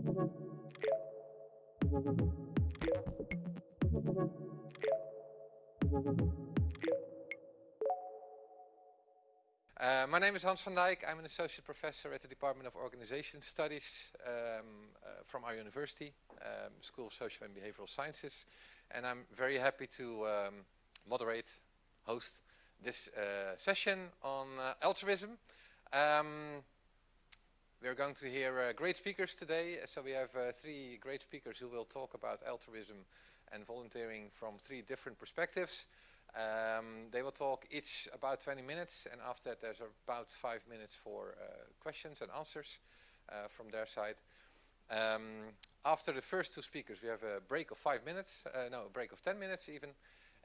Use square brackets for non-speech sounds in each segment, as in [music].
Uh, my name is Hans van Dijk. I'm an associate professor at the Department of Organization Studies um, uh, from our university, um, School of Social and Behavioral Sciences. And I'm very happy to um, moderate, host this uh, session on uh, altruism. Um, we're going to hear uh, great speakers today. So we have uh, three great speakers who will talk about altruism and volunteering from three different perspectives. Um, they will talk each about 20 minutes and after that there's about five minutes for uh, questions and answers uh, from their side. Um, after the first two speakers we have a break of five minutes, uh, no, a break of 10 minutes even,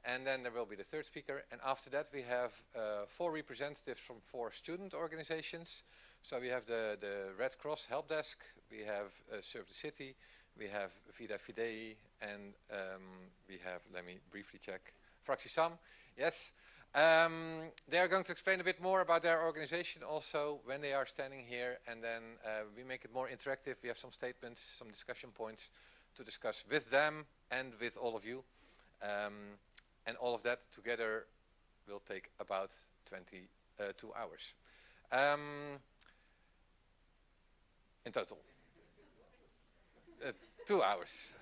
and then there will be the third speaker. And after that we have uh, four representatives from four student organizations. So we have the, the Red Cross Help Desk, we have uh, Serve the City, we have Vida Fidei, and um, we have, let me briefly check, Fraxisam, yes. Um, they are going to explain a bit more about their organization also when they are standing here and then uh, we make it more interactive. We have some statements, some discussion points to discuss with them and with all of you. Um, and all of that together will take about 22 uh, hours. In total. Uh, two hours.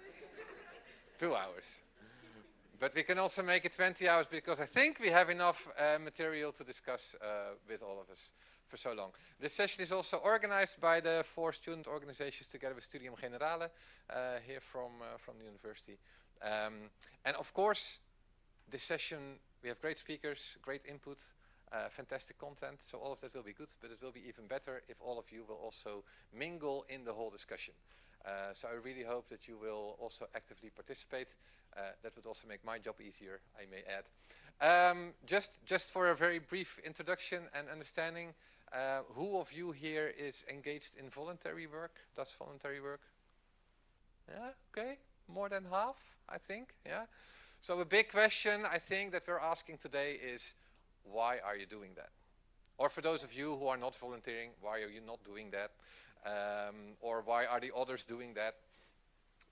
two hours. But we can also make it 20 hours because I think we have enough uh, material to discuss uh, with all of us for so long. This session is also organized by the four student organizations together with Studium Generale uh, here from, uh, from the university. Um, and of course, this session, we have great speakers, great input, uh, fantastic content, so all of that will be good, but it will be even better if all of you will also mingle in the whole discussion. Uh, so I really hope that you will also actively participate. Uh, that would also make my job easier, I may add. Um, just, just for a very brief introduction and understanding, uh, who of you here is engaged in voluntary work, does voluntary work? Yeah, okay, more than half, I think, yeah. So a big question I think that we're asking today is, why are you doing that? Or for those of you who are not volunteering, why are you not doing that? Um, or why are the others doing that?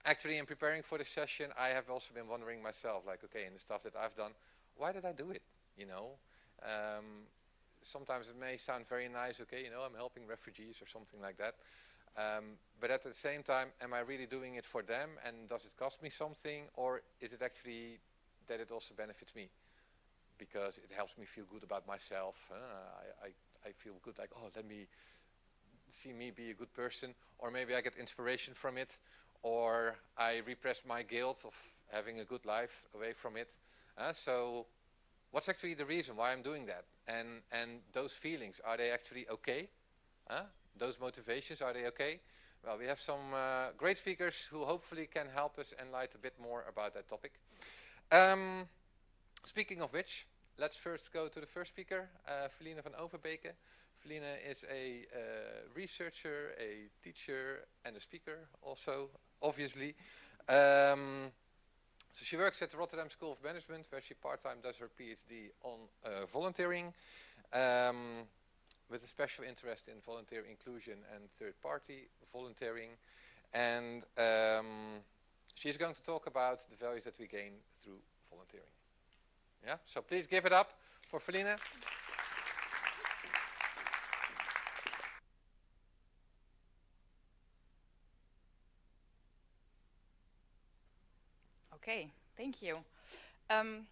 Actually, in preparing for the session, I have also been wondering myself, like, okay, in the stuff that I've done, why did I do it? You know, um, sometimes it may sound very nice, okay, you know, I'm helping refugees or something like that. Um, but at the same time, am I really doing it for them and does it cost me something or is it actually that it also benefits me? Because it helps me feel good about myself. Uh, I, I, I feel good like, oh, let me see me be a good person, or maybe I get inspiration from it, or I repress my guilt of having a good life away from it. Uh, so what's actually the reason why I'm doing that? And, and those feelings, are they actually okay? Uh, those motivations, are they okay? Well, we have some uh, great speakers who hopefully can help us enlighten a bit more about that topic. Um, speaking of which, let's first go to the first speaker, uh, Philine van Overbeeke. Philine is a uh, researcher, a teacher and a speaker also, obviously. Um, so she works at the Rotterdam School of Management where she part-time does her PhD on uh, volunteering um, with a special interest in volunteer inclusion and third-party volunteering. And um, she's going to talk about the values that we gain through volunteering. Yeah, so please give it up for Philine. Okay, thank you. Um,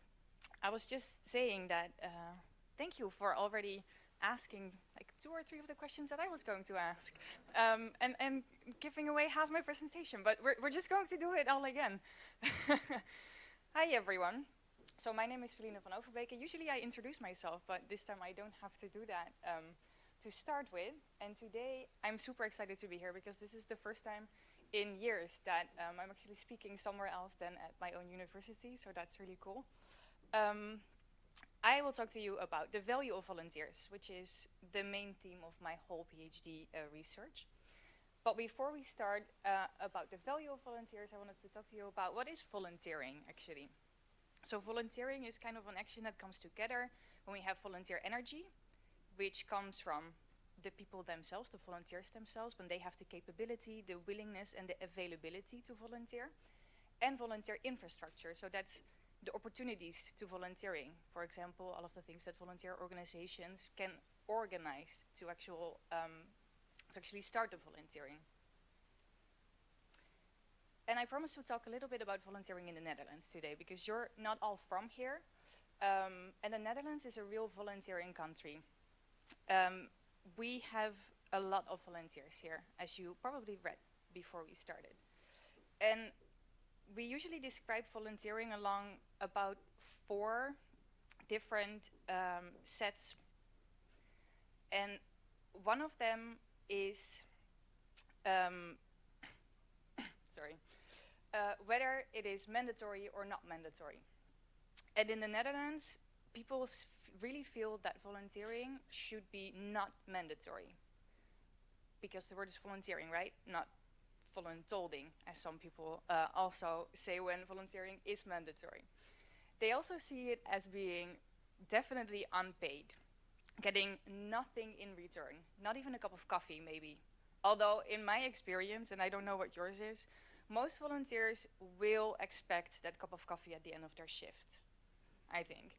I was just saying that uh, thank you for already asking like two or three of the questions that I was going to ask um, and, and giving away half my presentation, but we're, we're just going to do it all again. [laughs] Hi everyone. So my name is Philine van Overbeeke. Usually I introduce myself, but this time I don't have to do that um, to start with. And today I'm super excited to be here because this is the first time in years that um, I'm actually speaking somewhere else than at my own university, so that's really cool. Um, I will talk to you about the value of volunteers, which is the main theme of my whole PhD uh, research. But before we start uh, about the value of volunteers, I wanted to talk to you about what is volunteering actually. So volunteering is kind of an action that comes together when we have volunteer energy, which comes from the people themselves, the volunteers themselves, when they have the capability, the willingness, and the availability to volunteer, and volunteer infrastructure. So that's the opportunities to volunteering. For example, all of the things that volunteer organizations can organize to actual um, to actually start the volunteering. And I promised to talk a little bit about volunteering in the Netherlands today because you're not all from here. Um, and the Netherlands is a real volunteering country. Um, we have a lot of volunteers here, as you probably read before we started. And we usually describe volunteering along about four different um, sets. And one of them is, um, [coughs] sorry, uh, whether it is mandatory or not mandatory. And in the Netherlands, people really feel that volunteering should be not mandatory. Because the word is volunteering, right? Not voluntolding, as some people uh, also say when volunteering is mandatory. They also see it as being definitely unpaid, getting nothing in return, not even a cup of coffee maybe. Although in my experience, and I don't know what yours is, most volunteers will expect that cup of coffee at the end of their shift, I think.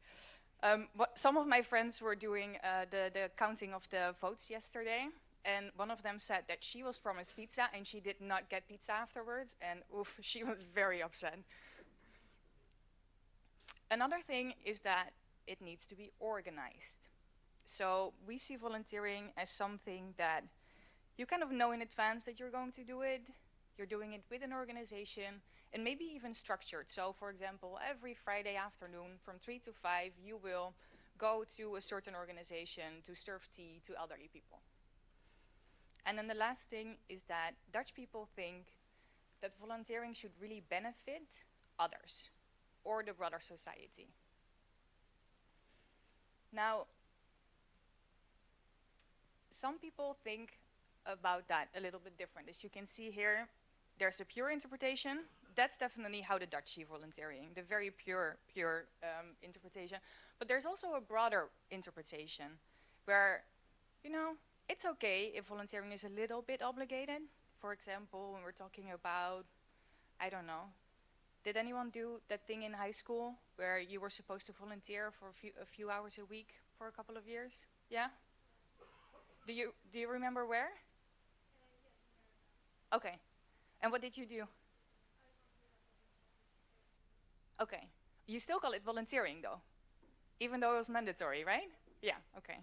Um, some of my friends were doing uh, the, the counting of the votes yesterday, and one of them said that she was promised pizza and she did not get pizza afterwards, and oof, [laughs] she was very upset. Another thing is that it needs to be organized. So we see volunteering as something that you kind of know in advance that you're going to do it, you're doing it with an organization, and maybe even structured. So for example, every Friday afternoon from 3 to 5, you will go to a certain organization to serve tea to elderly people. And then the last thing is that Dutch people think that volunteering should really benefit others or the broader society. Now, some people think about that a little bit different. As you can see here, there's a pure interpretation. That's definitely how the Dutch see volunteering, the very pure, pure um, interpretation. But there's also a broader interpretation where, you know, it's okay if volunteering is a little bit obligated. For example, when we're talking about, I don't know, did anyone do that thing in high school where you were supposed to volunteer for a few, a few hours a week for a couple of years? Yeah? Do you, do you remember where? Okay. And what did you do? Okay. You still call it volunteering though, even though it was mandatory, right? Yeah, okay.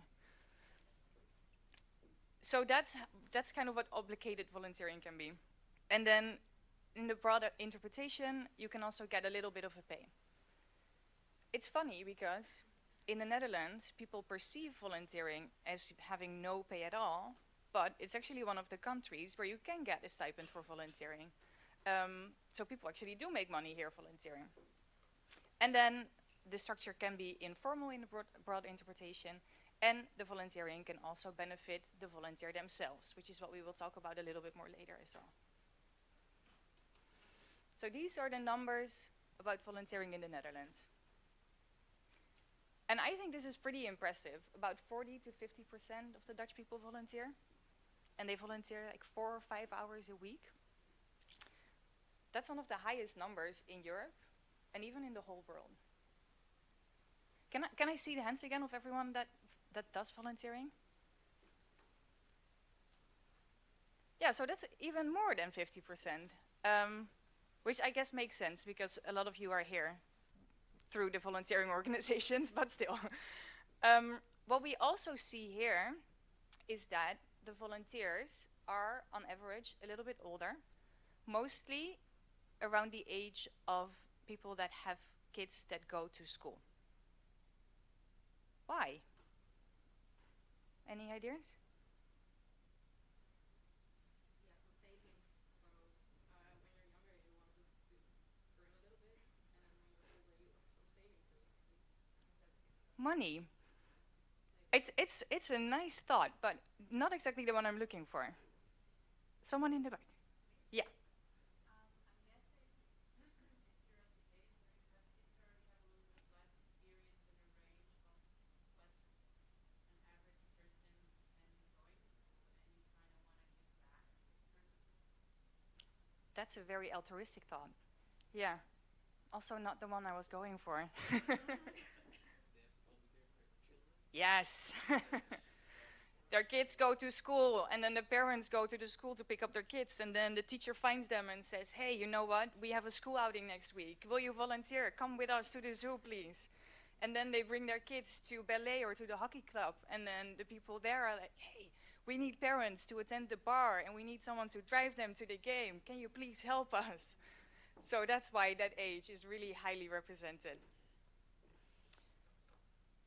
So that's, that's kind of what obligated volunteering can be. And then in the broader interpretation, you can also get a little bit of a pay. It's funny because in the Netherlands, people perceive volunteering as having no pay at all, but it's actually one of the countries where you can get a stipend for volunteering. Um, so people actually do make money here volunteering. And then the structure can be informal in the broad, broad interpretation, and the volunteering can also benefit the volunteer themselves, which is what we will talk about a little bit more later as well. So these are the numbers about volunteering in the Netherlands. And I think this is pretty impressive. About 40 to 50% of the Dutch people volunteer and they volunteer like four or five hours a week. That's one of the highest numbers in Europe and even in the whole world. Can I, can I see the hands again of everyone that, that does volunteering? Yeah, so that's even more than 50%, um, which I guess makes sense because a lot of you are here through the volunteering [laughs] organizations, but still. [laughs] um, what we also see here is that the volunteers are, on average, a little bit older, mostly around the age of people that have kids that go to school. Why? Any ideas? money. It's, it's, it's a nice thought, but not exactly the one I'm looking for. Someone in the back. Yeah. That's a very altruistic thought. Yeah. Also not the one I was going for. [laughs] [laughs] yes. [laughs] their kids go to school and then the parents go to the school to pick up their kids and then the teacher finds them and says, hey, you know what? We have a school outing next week. Will you volunteer? Come with us to the zoo, please. And then they bring their kids to ballet or to the hockey club and then the people there are like, hey, we need parents to attend the bar and we need someone to drive them to the game. Can you please help us? So that's why that age is really highly represented.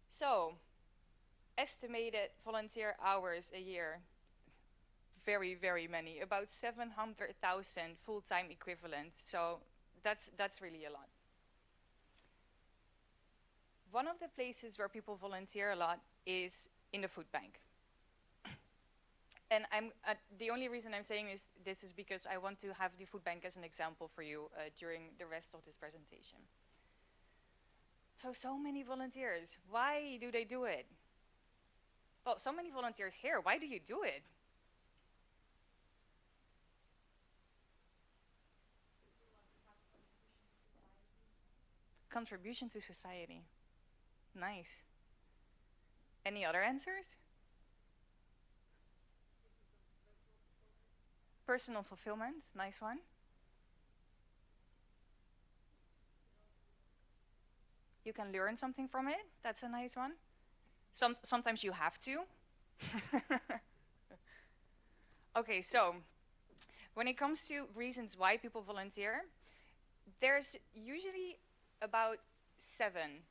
So, estimated volunteer hours a year, very, very many, about 700,000 full-time equivalents. So that's, that's really a lot. One of the places where people volunteer a lot is in the food bank. And I'm, uh, the only reason I'm saying is, this is because I want to have the food bank as an example for you uh, during the rest of this presentation. So, so many volunteers. Why do they do it? Well, so many volunteers here. Why do you do it? Contribution to society. Nice. Any other answers? Personal fulfillment, nice one. You can learn something from it, that's a nice one. Some, sometimes you have to. [laughs] okay, so when it comes to reasons why people volunteer, there's usually about seven,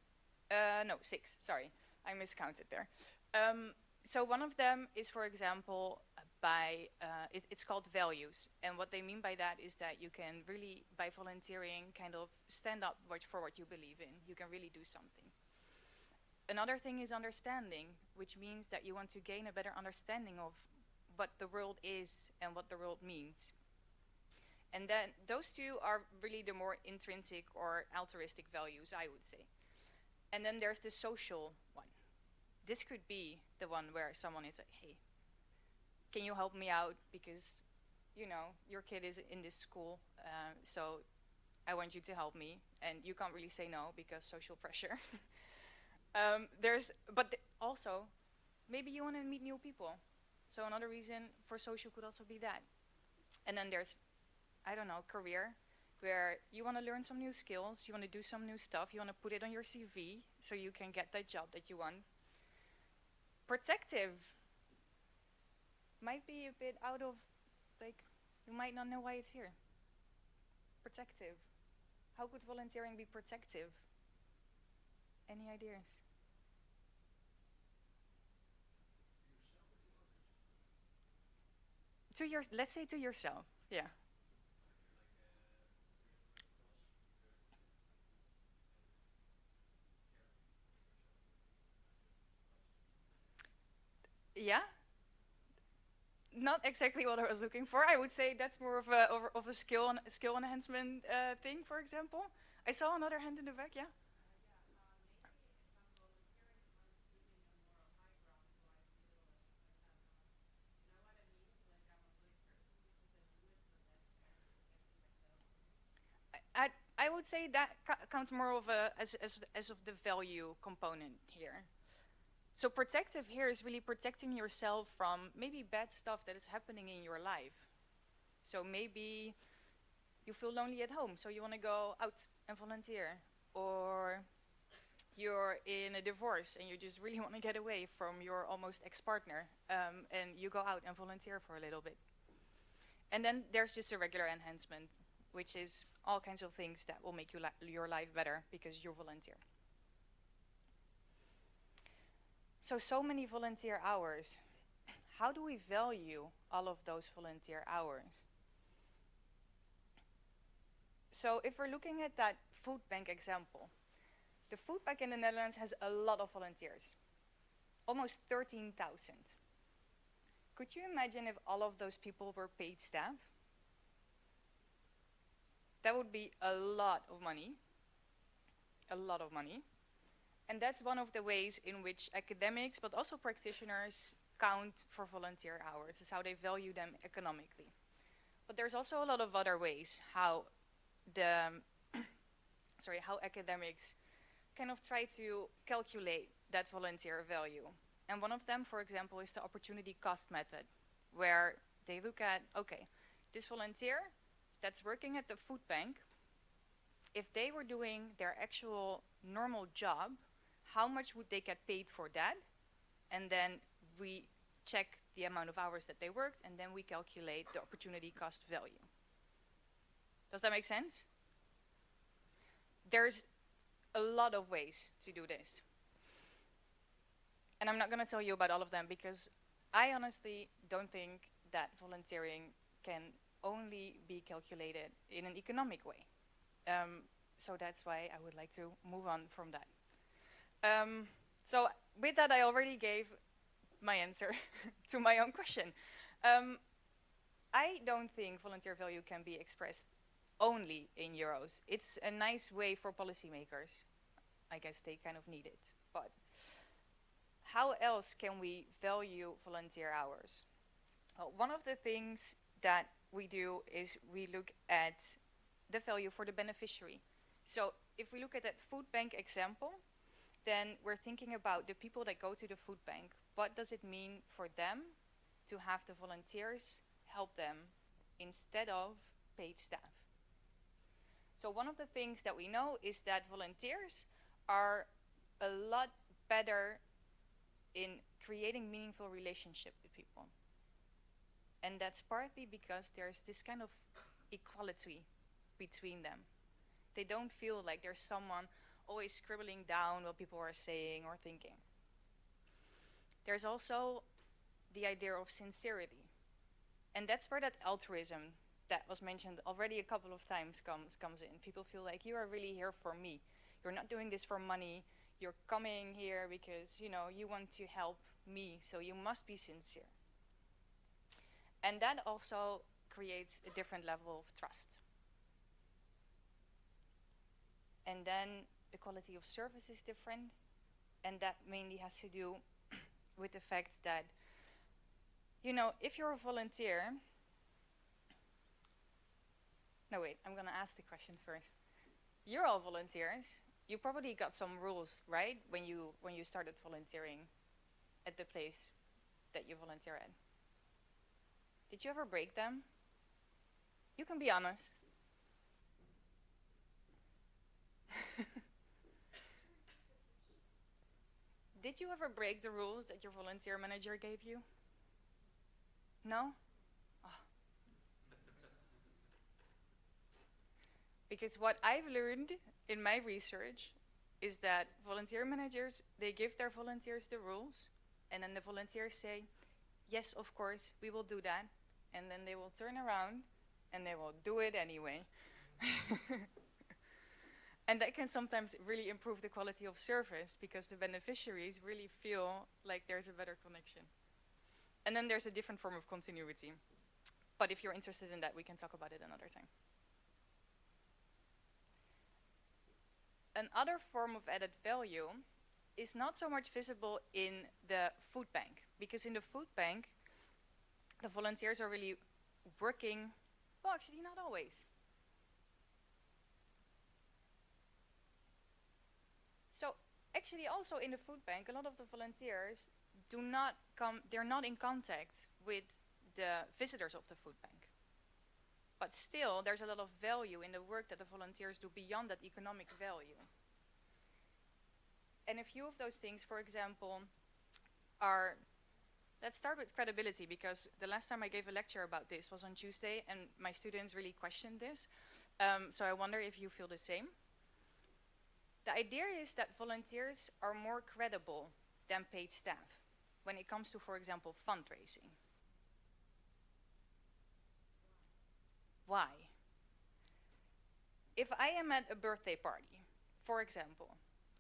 uh, no, six, sorry, I miscounted there. Um, so one of them is, for example, by, uh, it, it's called values. And what they mean by that is that you can really, by volunteering, kind of stand up for what you believe in. You can really do something. Another thing is understanding, which means that you want to gain a better understanding of what the world is and what the world means. And then those two are really the more intrinsic or altruistic values, I would say. And then there's the social one. This could be the one where someone is like, hey, can you help me out because you know your kid is in this school uh, so I want you to help me and you can't really say no because social pressure [laughs] um, there's but th also maybe you want to meet new people so another reason for social could also be that and then there's I don't know career where you want to learn some new skills you want to do some new stuff you want to put it on your CV so you can get that job that you want protective might be a bit out of, like, you might not know why it's here. Protective. How could volunteering be protective? Any ideas? To your, let's say to yourself, yeah. Yeah, not exactly what I was looking for. I would say that's more of a of a skill skill enhancement uh, thing, for example. I saw another hand in the back. Yeah. I, would say that counts more of a as, as as of the value component here. So protective here is really protecting yourself from maybe bad stuff that is happening in your life. So maybe you feel lonely at home, so you want to go out and volunteer. Or you're in a divorce and you just really want to get away from your almost ex-partner um, and you go out and volunteer for a little bit. And then there's just a regular enhancement, which is all kinds of things that will make you li your life better because you volunteer. So, so many volunteer hours. How do we value all of those volunteer hours? So if we're looking at that food bank example, the food bank in the Netherlands has a lot of volunteers, almost 13,000. Could you imagine if all of those people were paid staff? That would be a lot of money, a lot of money. And that's one of the ways in which academics, but also practitioners, count for volunteer hours, is how they value them economically. But there's also a lot of other ways how the [coughs] sorry how academics kind of try to calculate that volunteer value. And one of them, for example, is the opportunity cost method, where they look at, okay, this volunteer that's working at the food bank, if they were doing their actual normal job, how much would they get paid for that? And then we check the amount of hours that they worked, and then we calculate the opportunity cost value. Does that make sense? There's a lot of ways to do this. And I'm not going to tell you about all of them because I honestly don't think that volunteering can only be calculated in an economic way. Um, so that's why I would like to move on from that. Um, so with that, I already gave my answer [laughs] to my own question. Um, I don't think volunteer value can be expressed only in euros. It's a nice way for policymakers. I guess they kind of need it. But how else can we value volunteer hours? Well, one of the things that we do is we look at the value for the beneficiary. So if we look at that food bank example, then we're thinking about the people that go to the food bank. What does it mean for them to have the volunteers help them instead of paid staff? So one of the things that we know is that volunteers are a lot better in creating meaningful relationship with people. And that's partly because there's this kind of equality between them. They don't feel like there's someone always scribbling down what people are saying or thinking. There's also the idea of sincerity. And that's where that altruism that was mentioned already a couple of times comes, comes in. People feel like you are really here for me. You're not doing this for money. You're coming here because, you know, you want to help me, so you must be sincere. And that also creates a different level of trust. And then the quality of service is different, and that mainly has to do [coughs] with the fact that, you know, if you're a volunteer, no wait, I'm gonna ask the question first. You're all volunteers. You probably got some rules, right? When you when you started volunteering at the place that you volunteer at. Did you ever break them? You can be honest. [laughs] Did you ever break the rules that your volunteer manager gave you? No? Oh. Because what I've learned in my research is that volunteer managers, they give their volunteers the rules, and then the volunteers say, yes, of course, we will do that. And then they will turn around and they will do it anyway. [laughs] And that can sometimes really improve the quality of service because the beneficiaries really feel like there's a better connection. And then there's a different form of continuity. But if you're interested in that, we can talk about it another time. Another form of added value is not so much visible in the food bank, because in the food bank, the volunteers are really working, well, actually not always. So actually also in the food bank, a lot of the volunteers do not come, they're not in contact with the visitors of the food bank. But still, there's a lot of value in the work that the volunteers do beyond that economic value. And a few of those things, for example, are, let's start with credibility because the last time I gave a lecture about this was on Tuesday and my students really questioned this. Um, so I wonder if you feel the same. The idea is that volunteers are more credible than paid staff when it comes to, for example, fundraising. Why? If I am at a birthday party, for example,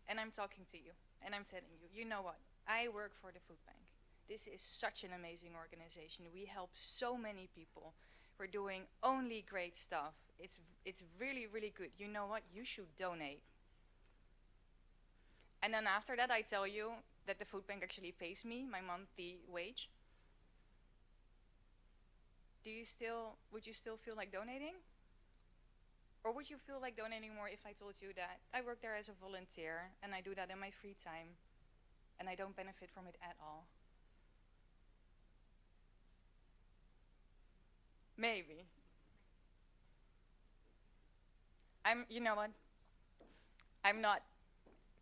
and I'm talking to you, and I'm telling you, you know what, I work for the food bank. This is such an amazing organization. We help so many people. We're doing only great stuff. It's, it's really, really good. You know what, you should donate. And then after that, I tell you that the food bank actually pays me my monthly wage. do you still, would you still feel like donating? Or would you feel like donating more if I told you that I work there as a volunteer and I do that in my free time and I don't benefit from it at all? Maybe. I'm, you know what? I'm not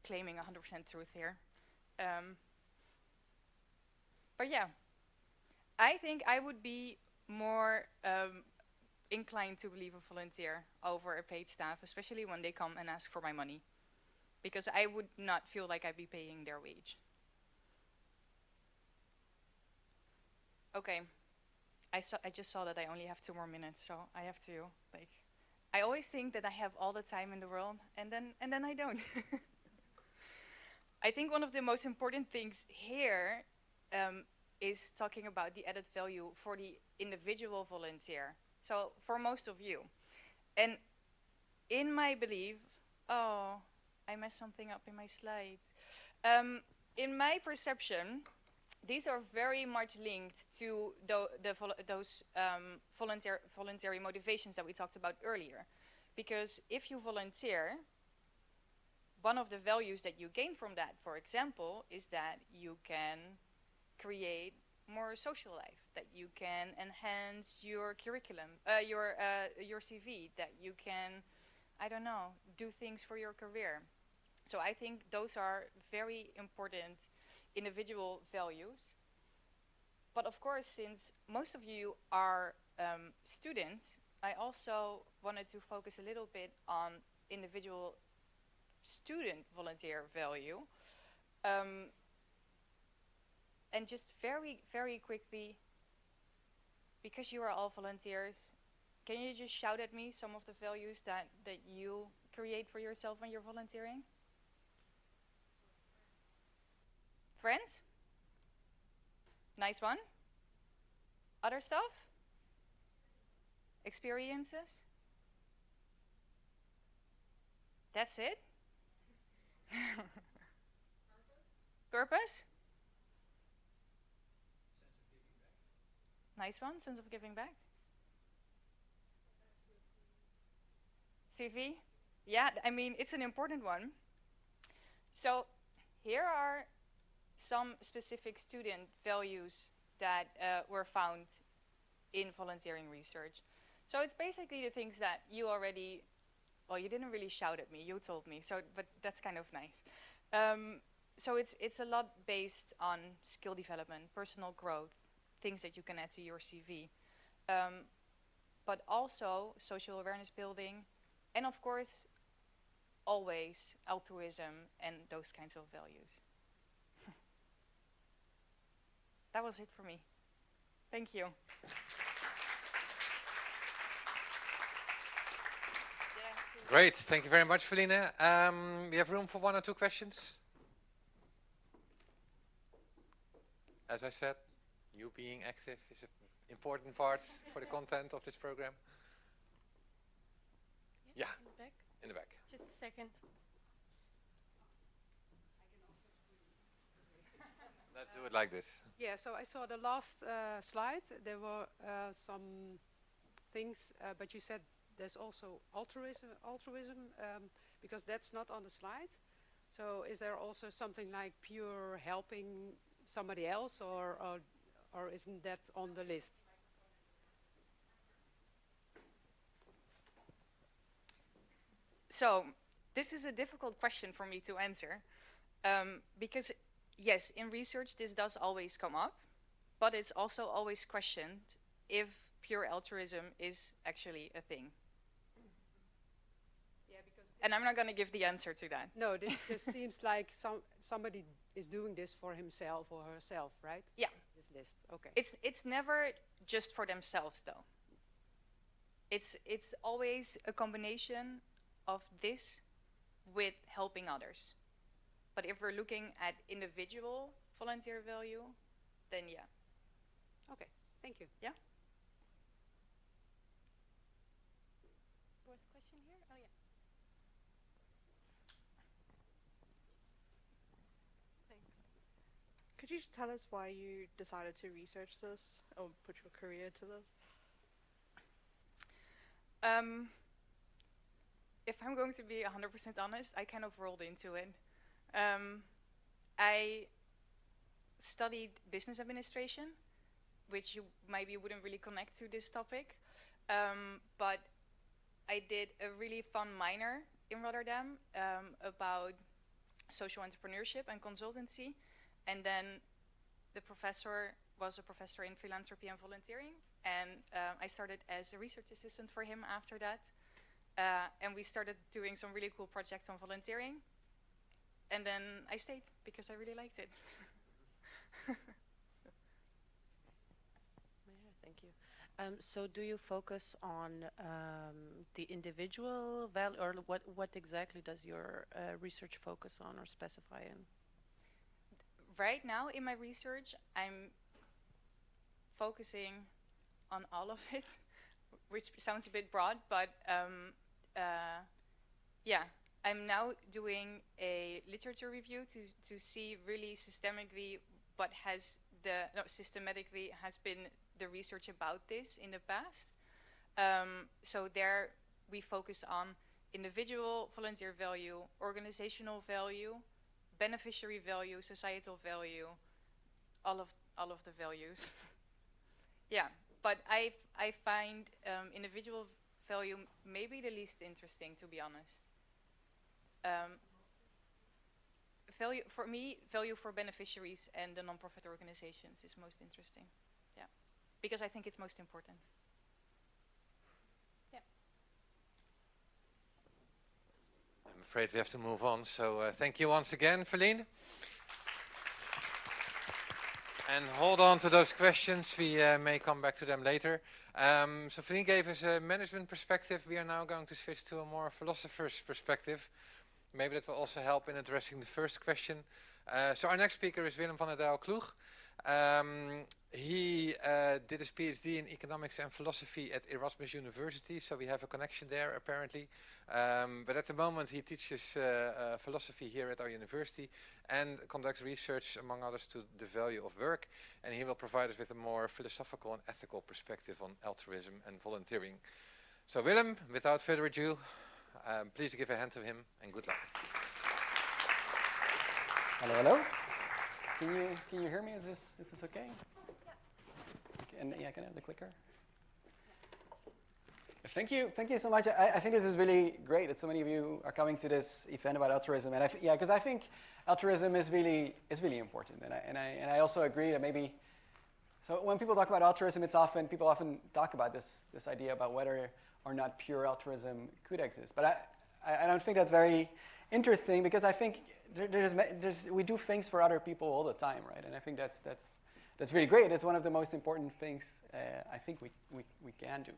claiming 100% truth here. Um, but yeah, I think I would be more um, inclined to believe a volunteer over a paid staff, especially when they come and ask for my money. Because I would not feel like I'd be paying their wage. Okay, I, saw, I just saw that I only have two more minutes, so I have to, like, I always think that I have all the time in the world, and then, and then I don't. [laughs] I think one of the most important things here um, is talking about the added value for the individual volunteer. So for most of you. And in my belief, oh, I messed something up in my slides. Um, in my perception, these are very much linked to the, the vol those um, volunteer voluntary motivations that we talked about earlier. Because if you volunteer, one of the values that you gain from that, for example, is that you can create more social life, that you can enhance your curriculum, uh, your, uh, your CV, that you can, I don't know, do things for your career. So I think those are very important individual values. But of course, since most of you are um, students, I also wanted to focus a little bit on individual student volunteer value. Um, and just very, very quickly, because you are all volunteers, can you just shout at me some of the values that, that you create for yourself when you're volunteering? Friends? Nice one. Other stuff? Experiences? That's it? [laughs] Purpose? Nice one, sense of giving back. CV? Yeah, I mean, it's an important one. So here are some specific student values that uh, were found in volunteering research. So it's basically the things that you already, well, you didn't really shout at me, you told me, so, but that's kind of nice. Um, so it's, it's a lot based on skill development, personal growth, things that you can add to your CV. Um, but also social awareness building, and of course, always altruism and those kinds of values. That was it for me. Thank you. Great, thank you very much, Felina. Um, we have room for one or two questions. As I said, you being active is an important part for the content of this program. Yes, Yeah. In the back. In the back. Just a second. Let's do it like this. Yeah, so I saw the last uh, slide. There were uh, some things, uh, but you said there's also altruism, altruism um, because that's not on the slide. So is there also something like pure helping somebody else, or or, or isn't that on the list? So this is a difficult question for me to answer um, because yes, in research this does always come up, but it's also always questioned if pure altruism is actually a thing. Yeah, because And I'm not going to give the answer to that. no, this [laughs] just seems like some somebody is doing this for himself or herself, right? Yeah. This list, okay. It's it's never just for themselves though. It's it's always a combination of this with helping others. But if we're looking at individual volunteer value, then yeah. okay, thank you. Yeah? Was question here? Oh yeah. Thanks. Could you just tell us why you decided to research this or put your career to this? Um, if I'm going to be 100% honest, I kind of rolled into it. Um, I studied business administration, which you maybe wouldn't really connect to this topic, um, but I did a really fun minor in Rotterdam um, about social entrepreneurship and consultancy, and then the professor was a professor in philanthropy and volunteering, and uh, I started as a research assistant for him after that. Uh, and we started doing some really cool projects on volunteering. And then I stayed because I really liked it. [laughs] Thank you. Um, so do you focus on um, the individual value, or what, what exactly does your uh, research focus on or specify in? right now in my research, I'm focusing on all of it, [laughs] which sounds a bit broad, but um, uh, yeah, I'm now doing a literature review to to see really systemically what has the no, systematically has been the research about this in the past. Um, so there we focus on individual volunteer value, organizational value, beneficiary value, societal value, all of all of the values. [laughs] yeah, but I I find um, individual value maybe the least interesting, to be honest. Um, value for me, value for beneficiaries and the non-profit organizations is most interesting. Yeah, because I think it's most important. Yeah. I'm afraid we have to move on. So uh, thank you once again, Philine. And hold on to those questions. We uh, may come back to them later. Um, so Philine gave us a management perspective. We are now going to switch to a more philosopher's perspective. Maybe that will also help in addressing the first question. Uh, so our next speaker is Willem van der Deijl Kloeg. Um, he uh, did his PhD in economics and philosophy at Erasmus University, so we have a connection there apparently. Um, but at the moment he teaches uh, uh, philosophy here at our university and conducts research, among others, to the value of work. And he will provide us with a more philosophical and ethical perspective on altruism and volunteering. So Willem, without further ado, um, please give a hand to him and good luck. Hello, hello. Can you can you hear me? Is this is this okay? Yeah. And yeah, can I have the clicker? Thank you, thank you so much. I, I think this is really great that so many of you are coming to this event about altruism, and I yeah, because I think altruism is really is really important, and I and I and I also agree that maybe. So when people talk about altruism, it's often people often talk about this this idea about whether or not pure altruism could exist, but I I, don't think that's very interesting because I think there's, there's, we do things for other people all the time, right? And I think that's, that's, that's really great. It's one of the most important things uh, I think we, we, we can do.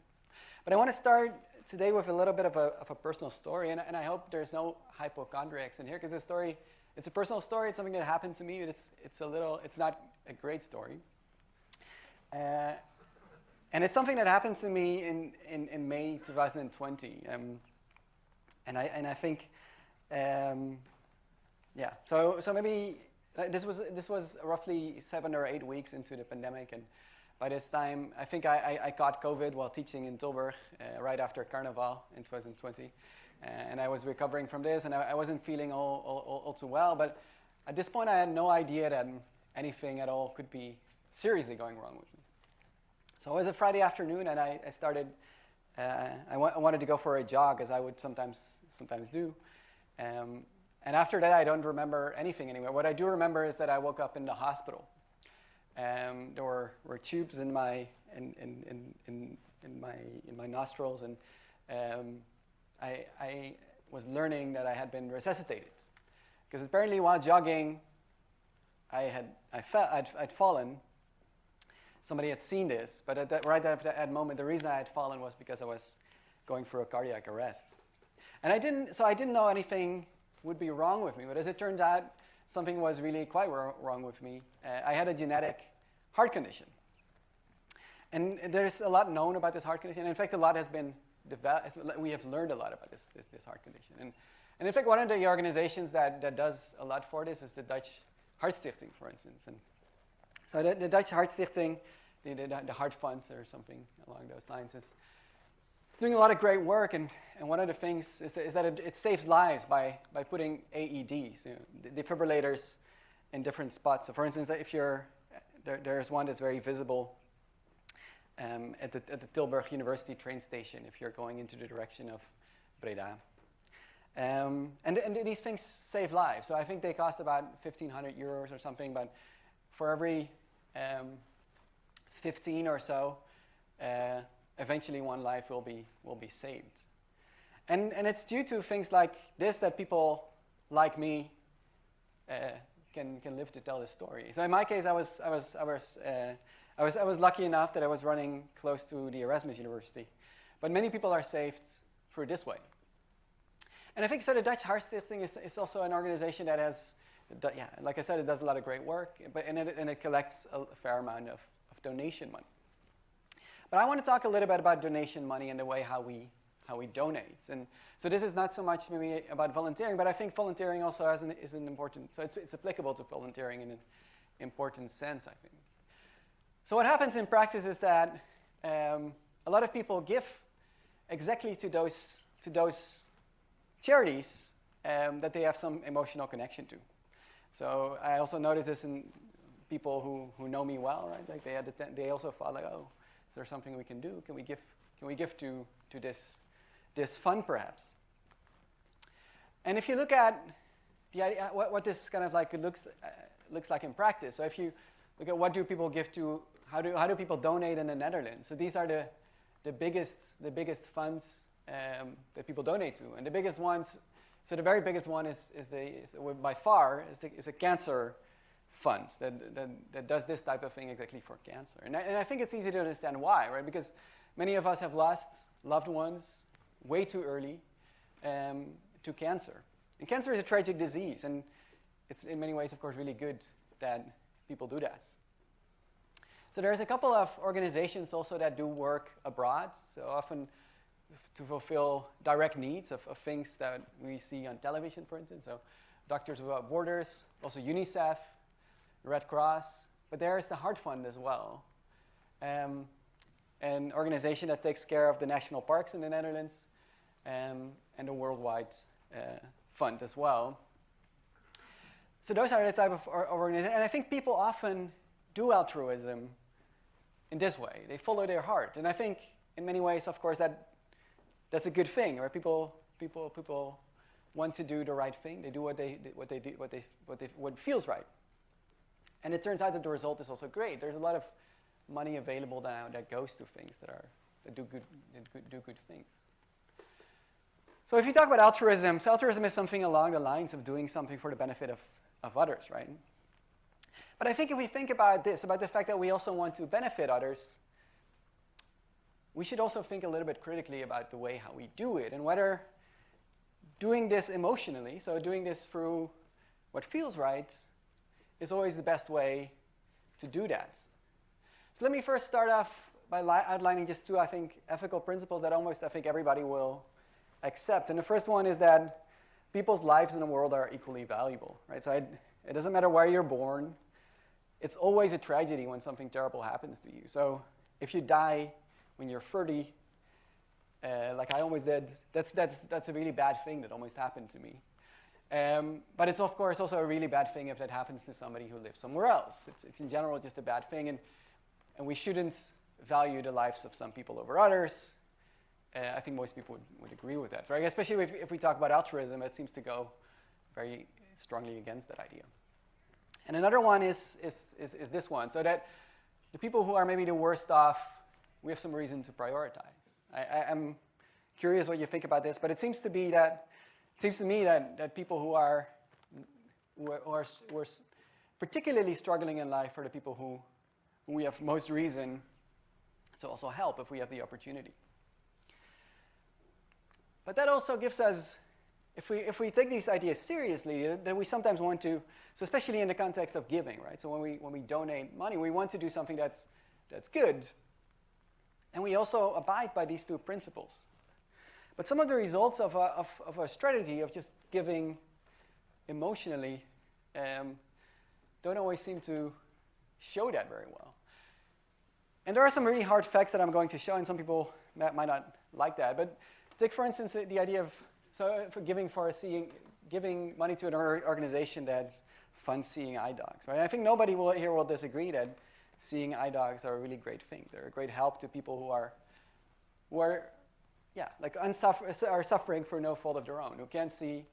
But I want to start today with a little bit of a, of a personal story, and, and I hope there's no hypochondriacs in here, because this story, it's a personal story, it's something that happened to me, it's, it's a little, it's not a great story. Uh, and it's something that happened to me in, in, in May 2020. Um, and, I, and I think um, yeah, so, so maybe this, was, this was roughly seven or eight weeks into the pandemic. And by this time, I think I, I, I caught COVID while teaching in Tilburg uh, right after Carnival in 2020. Uh, and I was recovering from this, and I, I wasn't feeling all, all, all, too well. But at this point, I had no idea that anything at all could be seriously going wrong with me. So it was a Friday afternoon, and I, I started, uh, I, wa I wanted to go for a jog, as I would sometimes, sometimes do. Um, and after that, I don't remember anything anymore. What I do remember is that I woke up in the hospital. Um, there were, were tubes in my, in, in, in, in, my, in my nostrils, and um, I, I was learning that I had been resuscitated. Because apparently while jogging, I had, I fell, I'd, I'd fallen. Somebody had seen this, but at that, right at that moment, the reason I had fallen was because I was going through a cardiac arrest. And I didn't, so I didn't know anything would be wrong with me. But as it turns out, something was really quite wrong with me. Uh, I had a genetic heart condition. And there's a lot known about this heart condition. And In fact, a lot has been developed. We have learned a lot about this, this, this heart condition. And, and in fact, one of the organizations that, that does a lot for this is the Dutch Hartstichting, for instance. And so the, the Dutch Hartstichting, the, the, the Heart Funds or something along those lines, is doing a lot of great work, and, and one of the things is that, is that it, it saves lives by, by putting AEDs, you know, defibrillators in different spots. So for instance, if you're, there, there's one that's very visible um, at, the, at the Tilburg University train station if you're going into the direction of Breda. Um, and, and these things save lives. So I think they cost about 1,500 euros or something, but for every um, 15 or so, uh, eventually one life will be, will be saved. And, and it's due to things like this that people like me uh, can, can live to tell this story. So in my case, I was, I was, I was, uh, I was, I was lucky enough that I was running close to the Erasmus University. But many people are saved through this way. And I think so the Dutch Hartstichting is, is also an organization that has, yeah, like I said, it does a lot of great work, but, and, it, and it collects a fair amount of, of donation money. But I want to talk a little bit about donation money and the way how we, how we donate. And so this is not so much maybe about volunteering, but I think volunteering also has an, is an important, so it's, it's applicable to volunteering in an important sense, I think. So what happens in practice is that um, a lot of people give exactly to those, to those charities um, that they have some emotional connection to. So I also notice this in people who, who know me well, right? Like they, had the they also thought like, oh, is there something we can do? Can we give, can we give to, to this, this fund perhaps? And if you look at the idea, what, what this kind of like looks, uh, looks like in practice, so if you look at what do people give to, how do, how do people donate in the Netherlands? So these are the, the, biggest, the biggest funds um, that people donate to. And the biggest ones, so the very biggest one is, is, the, is by far, is, the, is a cancer fund that, that, that, does this type of thing exactly for cancer. And I, and I think it's easy to understand why, right? Because many of us have lost loved ones way too early um, to cancer. And cancer is a tragic disease, and it's in many ways, of course, really good that people do that. So there's a couple of organizations also that do work abroad. So often to fulfill direct needs of, of things that we see on television, for instance. So Doctors Without Borders, also UNICEF, Red Cross, but there is the Heart Fund as well. Um, an organization that takes care of the national parks in the Netherlands um, and the worldwide uh, fund as well. So those are the type of organizations. And I think people often do altruism in this way. They follow their heart. And I think in many ways, of course, that that's a good thing, right? People, people, people want to do the right thing. They do what they, what they do, what they, what they, what feels right. And it turns out that the result is also great. There's a lot of money available now that goes to things that are that do good, that do good things. So if you talk about altruism, so altruism is something along the lines of doing something for the benefit of, of others, right? But I think if we think about this, about the fact that we also want to benefit others, we should also think a little bit critically about the way how we do it and whether doing this emotionally, so doing this through what feels right, is always the best way to do that. So let me first start off by outlining just two, I think, ethical principles that almost I think everybody will accept. And the first one is that people's lives in the world are equally valuable, right? So I, it doesn't matter where you're born. It's always a tragedy when something terrible happens to you. So if you die when you're 30, uh, like I always did, that's, that's, that's a really bad thing that almost happened to me. Um, but it's of course also a really bad thing if that happens to somebody who lives somewhere else. It's, it's in general just a bad thing, and, and we shouldn't value the lives of some people over others. Uh, I think most people would, would agree with that, right? Especially if, if we talk about altruism, it seems to go very strongly against that idea. And another one is, is, is, is this one, so that the people who are maybe the worst off we have some reason to prioritize. I, am curious what you think about this, but it seems to be that, it seems to me that, that people who are, who are, who are, who are particularly struggling in life are the people who, who we have most reason to also help if we have the opportunity. But that also gives us, if we, if we take these ideas seriously, then we sometimes want to, so especially in the context of giving, right? So when we, when we donate money, we want to do something that's, that's good, and we also abide by these two principles. But some of the results of a, of, of a strategy of just giving emotionally um, don't always seem to show that very well. And there are some really hard facts that I'm going to show, and some people might not, like that. But take, for instance, the, the idea of so for giving for seeing, giving money to an organization that funds seeing eye dogs, right? I think nobody will, here will disagree that seeing eye dogs are a really great thing. They're a great help to people who are, who are, yeah, like unsuffer, are suffering for no fault of their own, who can't see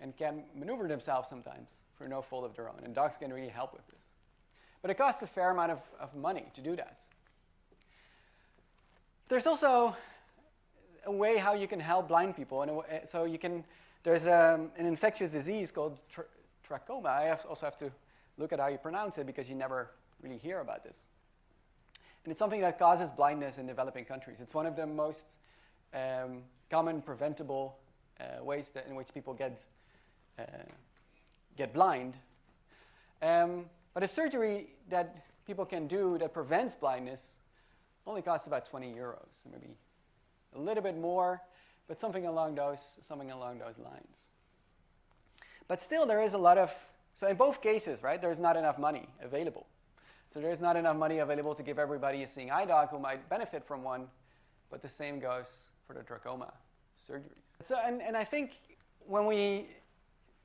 and can maneuver themselves sometimes for no fault of their own. And dogs can really help with this. But it costs a fair amount of, of money to do that. There's also a way how you can help blind people. And so you can, there's um, an infectious disease called tra trachoma. I have also have to look at how you pronounce it because you never really hear about this. And it's something that causes blindness in developing countries. It's one of the most um, common preventable uh, ways that in which people get, uh, get blind. Um, but a surgery that people can do that prevents blindness only costs about 20 euros, maybe a little bit more, but something along those, something along those lines. But still, there is a lot of, so in both cases, right, there's not enough money available. So there's not enough money available to give everybody a seeing eye dog who might benefit from one, but the same goes for the trachoma surgeries. So, and, and I think when we,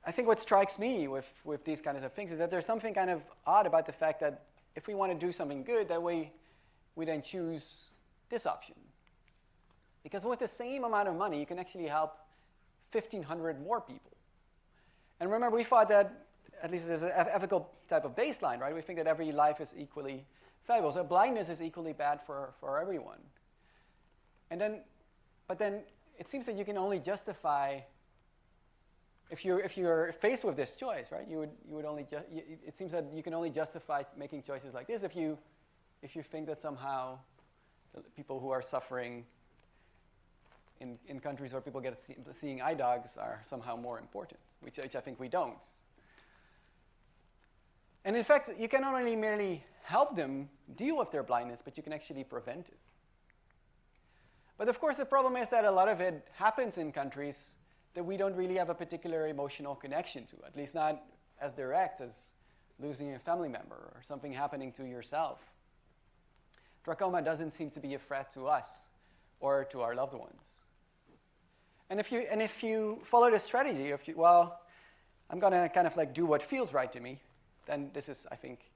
I think what strikes me with, with these kinds of things is that there's something kind of odd about the fact that if we want to do something good, that we, we then choose this option. Because with the same amount of money, you can actually help 1,500 more people. And remember, we thought that, at least there's an ethical type of baseline, right? We think that every life is equally valuable. So blindness is equally bad for, for everyone. And then, but then it seems that you can only justify, if you're, if you're faced with this choice, right? You would, you would only, it seems that you can only justify making choices like this if you, if you think that somehow people who are suffering in, in countries where people get see, seeing eye dogs are somehow more important, which, which I think we don't. And in fact, you can not only merely help them deal with their blindness, but you can actually prevent it. But of course, the problem is that a lot of it happens in countries that we don't really have a particular emotional connection to, at least not as direct as losing a family member or something happening to yourself. Trachoma doesn't seem to be a threat to us or to our loved ones. And if you, and if you follow this strategy, you, well, I'm going to kind of like do what feels right to me, then this is, I think,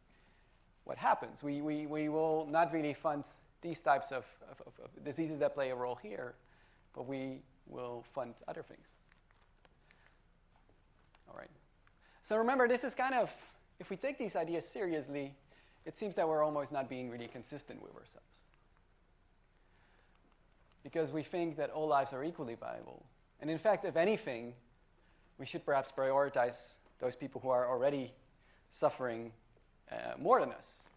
what happens. We, we, we will not really fund these types of, of, of diseases that play a role here, but we will fund other things. All right. So remember, this is kind of, if we take these ideas seriously, it seems that we're almost not being really consistent with ourselves because we think that all lives are equally valuable. And in fact, if anything, we should perhaps prioritize those people who are already suffering uh, more than us.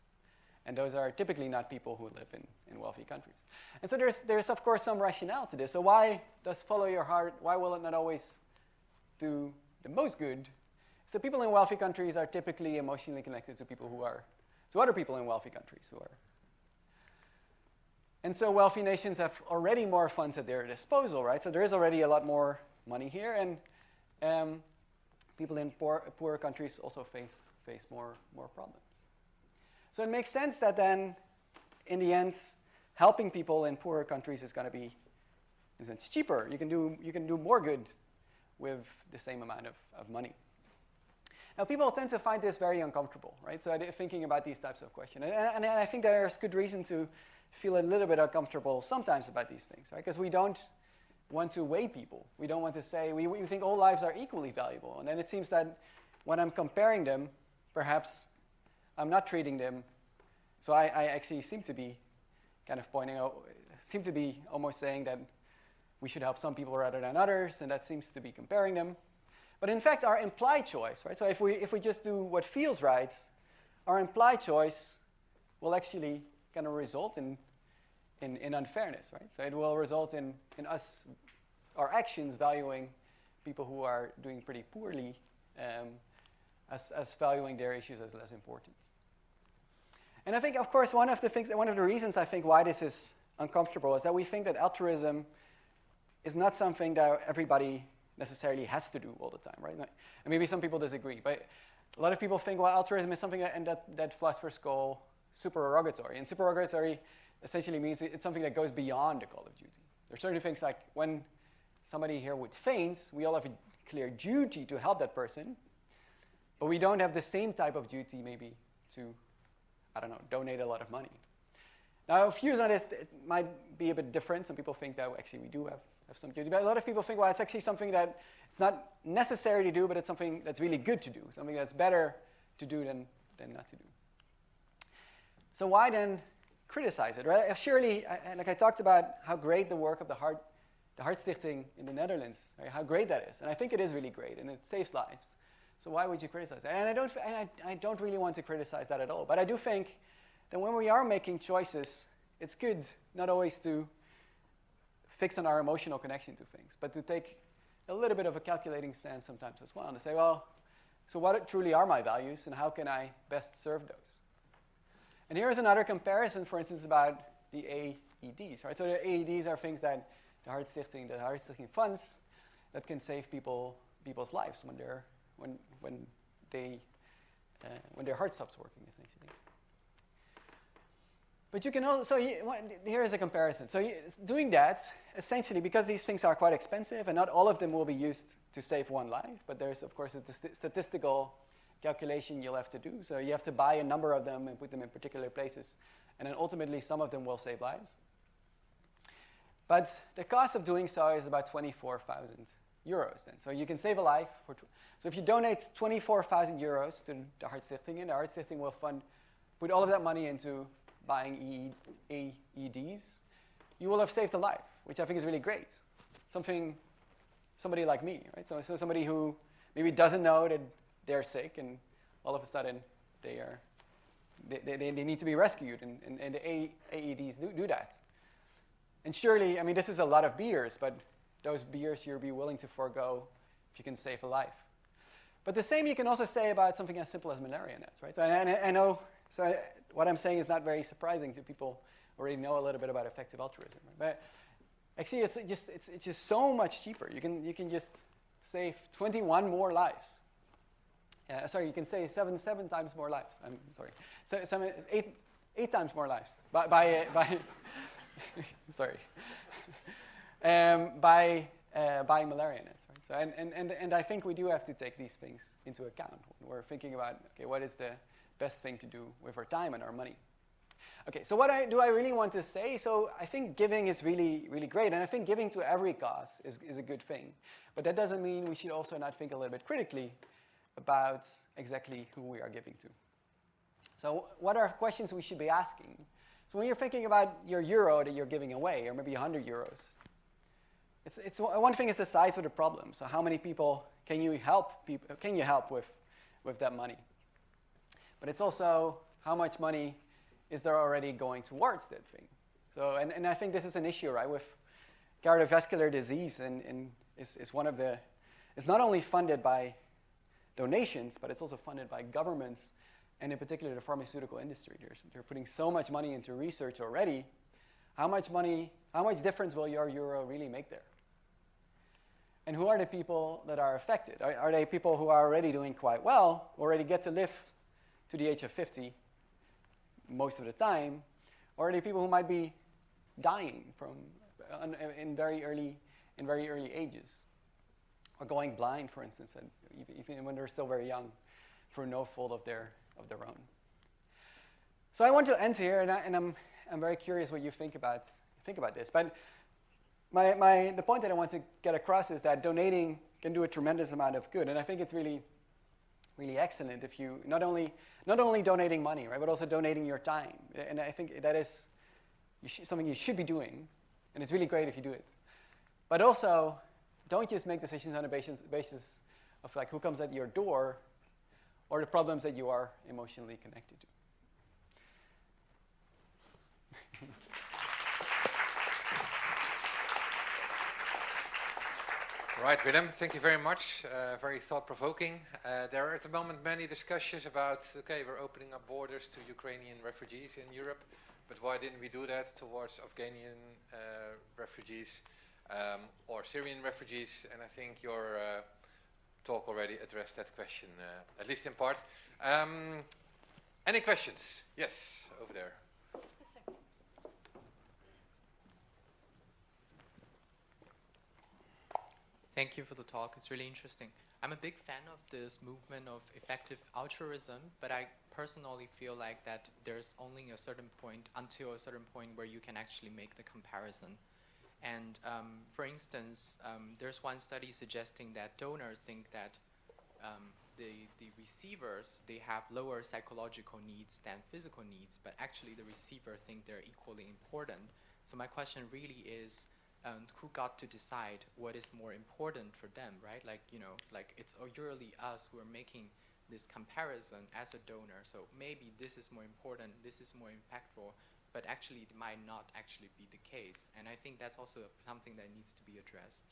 And those are typically not people who live in, in wealthy countries. And so there's, there's, of course, some rationale to this. So why does follow your heart, why will it not always do the most good? So people in wealthy countries are typically emotionally connected to people who are, to other people in wealthy countries who are and so wealthy nations have already more funds at their disposal, right? So there is already a lot more money here, and um, people in poor, poorer countries also face, face more, more problems. So it makes sense that then, in the end, helping people in poorer countries is going to be, in sense, cheaper. You can do, you can do more good with the same amount of, of money. Now, people tend to find this very uncomfortable, right? So thinking about these types of questions. And, and, and I think there's good reason to feel a little bit uncomfortable sometimes about these things, right? Because we don't want to weigh people. We don't want to say, we, we think all lives are equally valuable. And then it seems that when I'm comparing them, perhaps I'm not treating them. So I, I actually seem to be kind of pointing out, seem to be almost saying that we should help some people rather than others, and that seems to be comparing them. But in fact, our implied choice, right? So if we, if we just do what feels right, our implied choice will actually kind of result in, in, in, unfairness, right? So it will result in, in us, our actions valuing people who are doing pretty poorly um, as, as valuing their issues as less important. And I think, of course, one of the things, one of the reasons I think why this is uncomfortable is that we think that altruism is not something that everybody necessarily has to do all the time, right? And maybe some people disagree, but a lot of people think, well, altruism is something that, and that, that philosophers call supererogatory. And supererogatory essentially means it's something that goes beyond the call of duty. There are certain things like when somebody here would faint, we all have a clear duty to help that person, but we don't have the same type of duty maybe to, I don't know, donate a lot of money. Now, views on this it might be a bit different. Some people think that actually we do have, have some duty, but a lot of people think, well, it's actually something that it's not necessary to do, but it's something that's really good to do, something that's better to do than, than not to do. So why then criticize it, right? Surely, I, like I talked about how great the work of the Heart, the Hartstichting in the Netherlands, right? how great that is. And I think it is really great, and it saves lives. So why would you criticize that? And I don't, and I, I don't really want to criticize that at all. But I do think that when we are making choices, it's good not always to fix on our emotional connection to things, but to take a little bit of a calculating stance sometimes as well, and to say, well, so what truly are my values, and how can I best serve those? And here's another comparison, for instance, about the AEDs. Right? So the AEDs are things that the Hartstichting, the Hartstichting funds that can save people people's lives when they're when when they uh, when their heart stops working, essentially. But you can also, so here is a comparison. So doing that, essentially, because these things are quite expensive, and not all of them will be used to save one life, but there's, of course, a statistical calculation you'll have to do. So you have to buy a number of them and put them in particular places. And then ultimately, some of them will save lives. But the cost of doing so is about 24,000 euros then. So you can save a life. so if you donate 24,000 euros to the Hartstichting, and the Heart Hartstichting will fund, put all of that money into buying AEDs, you will have saved a life, which I think is really great. Something, somebody like me, right? So, so somebody who maybe doesn't know that they're sick and all of a sudden they are, they, they, they need to be rescued and, and, and the AEDs do, do that. And surely, I mean, this is a lot of beers, but those beers you'll be willing to forego if you can save a life. But the same you can also say about something as simple as malaria nets, right? So I, I know, so I, what I'm saying is not very surprising to people who already know a little bit about effective altruism. Right? But actually, it's just, it's, it's just so much cheaper. You can, you can just save 21 more lives. Uh, sorry, you can save seven, seven times more lives. I'm sorry. So, seven, eight, eight times more lives by, by, by [laughs] sorry, [laughs] um, by uh, buying malaria nets. Right? So, and, and, and, and I think we do have to take these things into account when we're thinking about, okay, what is the best thing to do with our time and our money. Okay, so what I, do I really want to say? So I think giving is really, really great, and I think giving to every cause is, is a good thing. But that doesn't mean we should also not think a little bit critically about exactly who we are giving to. So what are questions we should be asking? So when you're thinking about your euro that you're giving away, or maybe 100 euros, it's, it's, one thing is the size of the problem. So how many people can you help, people, can you help with, with that money? But it's also how much money is there already going towards that thing. So, and, and I think this is an issue, right, with cardiovascular disease and, and is, is one of the, it's not only funded by donations, but it's also funded by governments and in particular the pharmaceutical industry. They're, they're putting so much money into research already. How much money, how much difference will your euro really make there? And who are the people that are affected? Are, are they people who are already doing quite well, already get to live to the age of 50 most of the time, or are they people who might be dying from uh, in very early in very early ages, or going blind, for instance, even when they're still very young, for no fault of their of their own. So I want to end here, and, I, and I'm I'm very curious what you think about think about this. But my, my the point that I want to get across is that donating can do a tremendous amount of good, and I think it's really really excellent if you not only not only donating money, right, but also donating your time. And I think that is you something you should be doing, and it's really great if you do it. But also, don't just make decisions on a basis, basis of like who comes at your door, or the problems that you are emotionally connected to. [laughs] Right, Willem, thank you very much. Uh, very thought-provoking. Uh, there are at the moment many discussions about, okay, we're opening up borders to Ukrainian refugees in Europe, but why didn't we do that towards Afghanian uh, refugees um, or Syrian refugees? And I think your uh, talk already addressed that question, uh, at least in part. Um, any questions? Yes, over there. Thank you for the talk. It's really interesting. I'm a big fan of this movement of effective altruism, but I personally feel like that there's only a certain point, until a certain point, where you can actually make the comparison. And um, for instance, um, there's one study suggesting that donors think that um, the, the receivers, they have lower psychological needs than physical needs, but actually the receiver think they're equally important. So my question really is, um, who got to decide what is more important for them, right? Like, you know, like it's usually us who are making this comparison as a donor. So maybe this is more important, this is more impactful, but actually it might not actually be the case. And I think that's also something that needs to be addressed.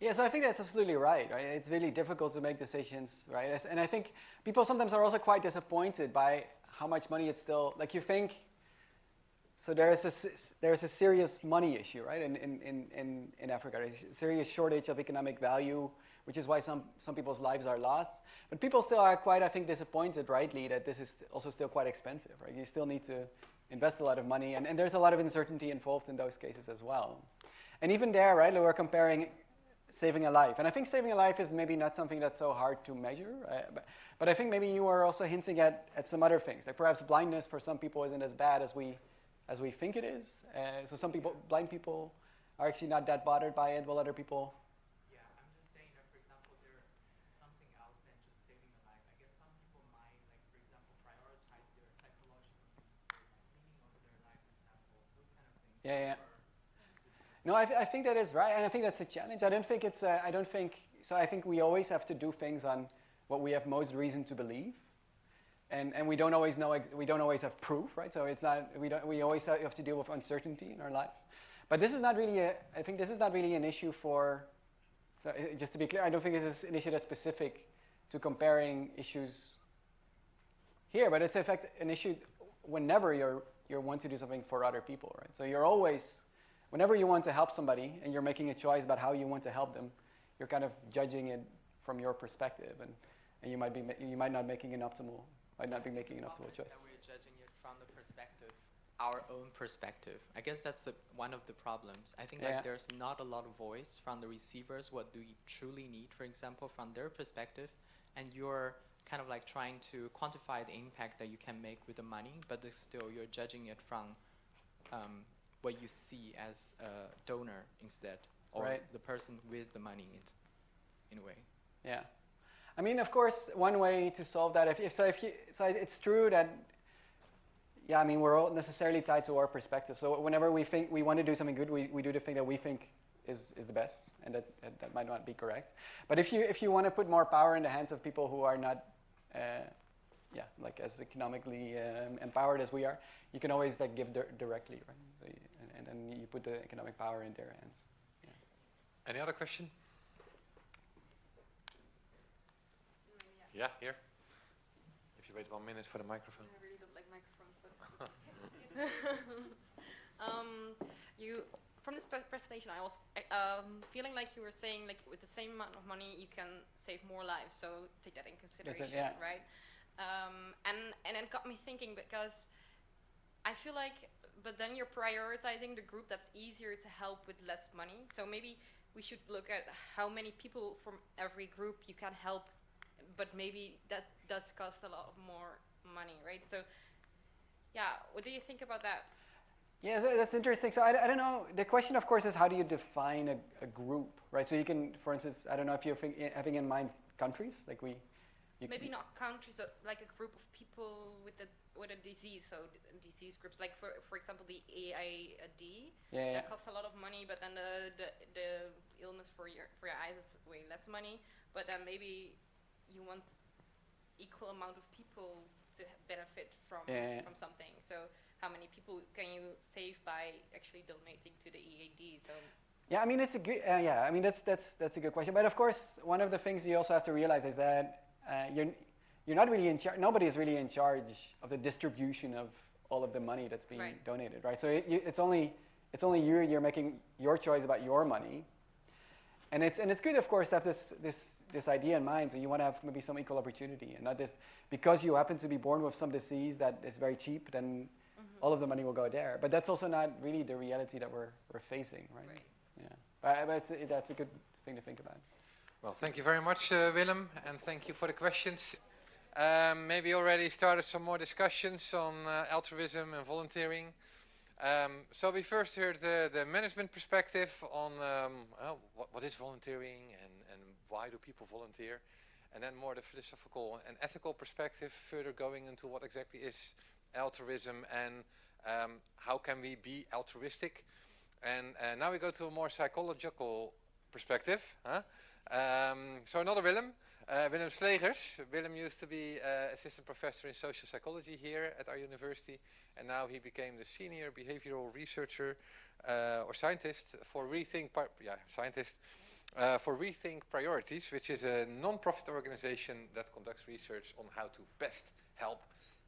Yeah, so I think that's absolutely right, right? It's really difficult to make decisions, right? And I think people sometimes are also quite disappointed by how much money it's still, like you think, so there is a, there is a serious money issue, right, in, in, in, in, Africa. There's a serious shortage of economic value, which is why some, some people's lives are lost. But people still are quite, I think, disappointed, rightly, that this is also still quite expensive, right? You still need to invest a lot of money, and, and there's a lot of uncertainty involved in those cases as well. And even there, right, we're comparing saving a life. And I think saving a life is maybe not something that's so hard to measure. Uh, but, but I think maybe you are also hinting at, at some other things. Like perhaps blindness for some people isn't as bad as we, as we think it is. Uh, so some people, blind people are actually not that bothered by it, while other people, Yeah, I'm just saying that, for example, there's something else than just saving a life. I guess some people might, like, for example, prioritize their psychological meaning of their life, for example, those kind of things. Yeah, yeah. No, I, th- I think that is right, and I think that's a challenge. I don't think it's. Uh, I don't think so. I think we always have to do things on what we have most reason to believe, and and we don't always know. We don't always have proof, right? So it's not. We don't. We always have to deal with uncertainty in our lives. But this is not really. A, I think this is not really an issue for. So uh, just to be clear, I don't think this is an issue that's specific to comparing issues here, but it's in fact an issue whenever you're you want to do something for other people, right? So you're always whenever you want to help somebody and you're making a choice about how you want to help them, you're kind of judging it from your perspective, and, and you might be you might not making an optimal might not be making It's optimal obvious choice. That we're judging it from the perspective, our own perspective. I guess that's the, one of the problems. I think Yeah. like there's not a lot of voice from the receivers. What do we truly need, for example, from their perspective, and you're kind of like trying to quantify the impact that you can make with the money, but still you're judging it from um, what you see as a donor instead, or Right. the person with the money in, in a way. Yeah, I mean, of course, one way to solve that, if, if so, if you, so it's true that, yeah, I mean, we're all necessarily tied to our perspective. So whenever we think we want to do something good, we, we do the thing that we think is, is the best, and that, that, that might not be correct. But if you if you want to put more power in the hands of people who are not, uh, yeah, like as economically um, empowered as we are, you can always like give dir- directly, right? So you, and, and then you put the economic power in their hands. Any other question? Yeah, here. If you wait one minute for the microphone. I really don't like microphones, but [laughs] um, you from this presentation, I was um, feeling like you were saying like with the same amount of money you can save more lives. So take that in consideration, yeah. right? Um, and and it got me thinking because I feel like, but then you're prioritizing the group that's easier to help with less money. So maybe we should look at how many people from every group you can help, but maybe that does cost a lot more money, right? So, yeah, what do you think about that? Yeah, tha- that's interesting. So I, I don't know. The question, of course, is how do you define a, a group, right? So you can, for instance, I don't know if you're think, eh, having in mind countries, like we. You Maybe not countries, but like a group of people with a with a disease. So d- disease groups, like for for example, the AID. Yeah, yeah. That costs a lot of money, but then the, the the illness for your for your eyes is way less money. But then maybe you want equal amount of people to benefit from from something. So how many people can you save by actually donating to the EAD? So Yeah, I mean it's a good. Uh, yeah, I mean that's that's that's a good question. But of course, one of the things you also have to realize is that uh, you're you're not really in charge. Nobody is really in charge of the distribution of all of the money that's being Right. donated, right? So it, you, it's only it's only you. You're making your choice about your money, and it's and it's good, of course, to have this this this idea in mind. So you want to have maybe some equal opportunity, and not just because you happen to be born with some disease that is very cheap, then all of the money will go there. But that's also not really the reality that we're we're facing, right? Right. Yeah. But, but it's, that's a good thing to think about. Well, thank you very much, uh, Willem, and thank you for the questions. Um, maybe already started some more discussions on uh, altruism and volunteering. Um, so we first heard the, the management perspective on um, what, what is volunteering and, and why do people volunteer. And then more the philosophical and ethical perspective, further going into what exactly is altruism and um, how can we be altruistic. And uh, now we go to a more psychological perspective. Huh? Um, so another Willem, uh, Willem Sleegers. Willem used to be uh, assistant professor in social psychology here at our university, and now he became the senior behavioral researcher uh, or scientist for Rethink, yeah, scientist uh, for Rethink Priorities, which is a non-profit organization that conducts research on how to best help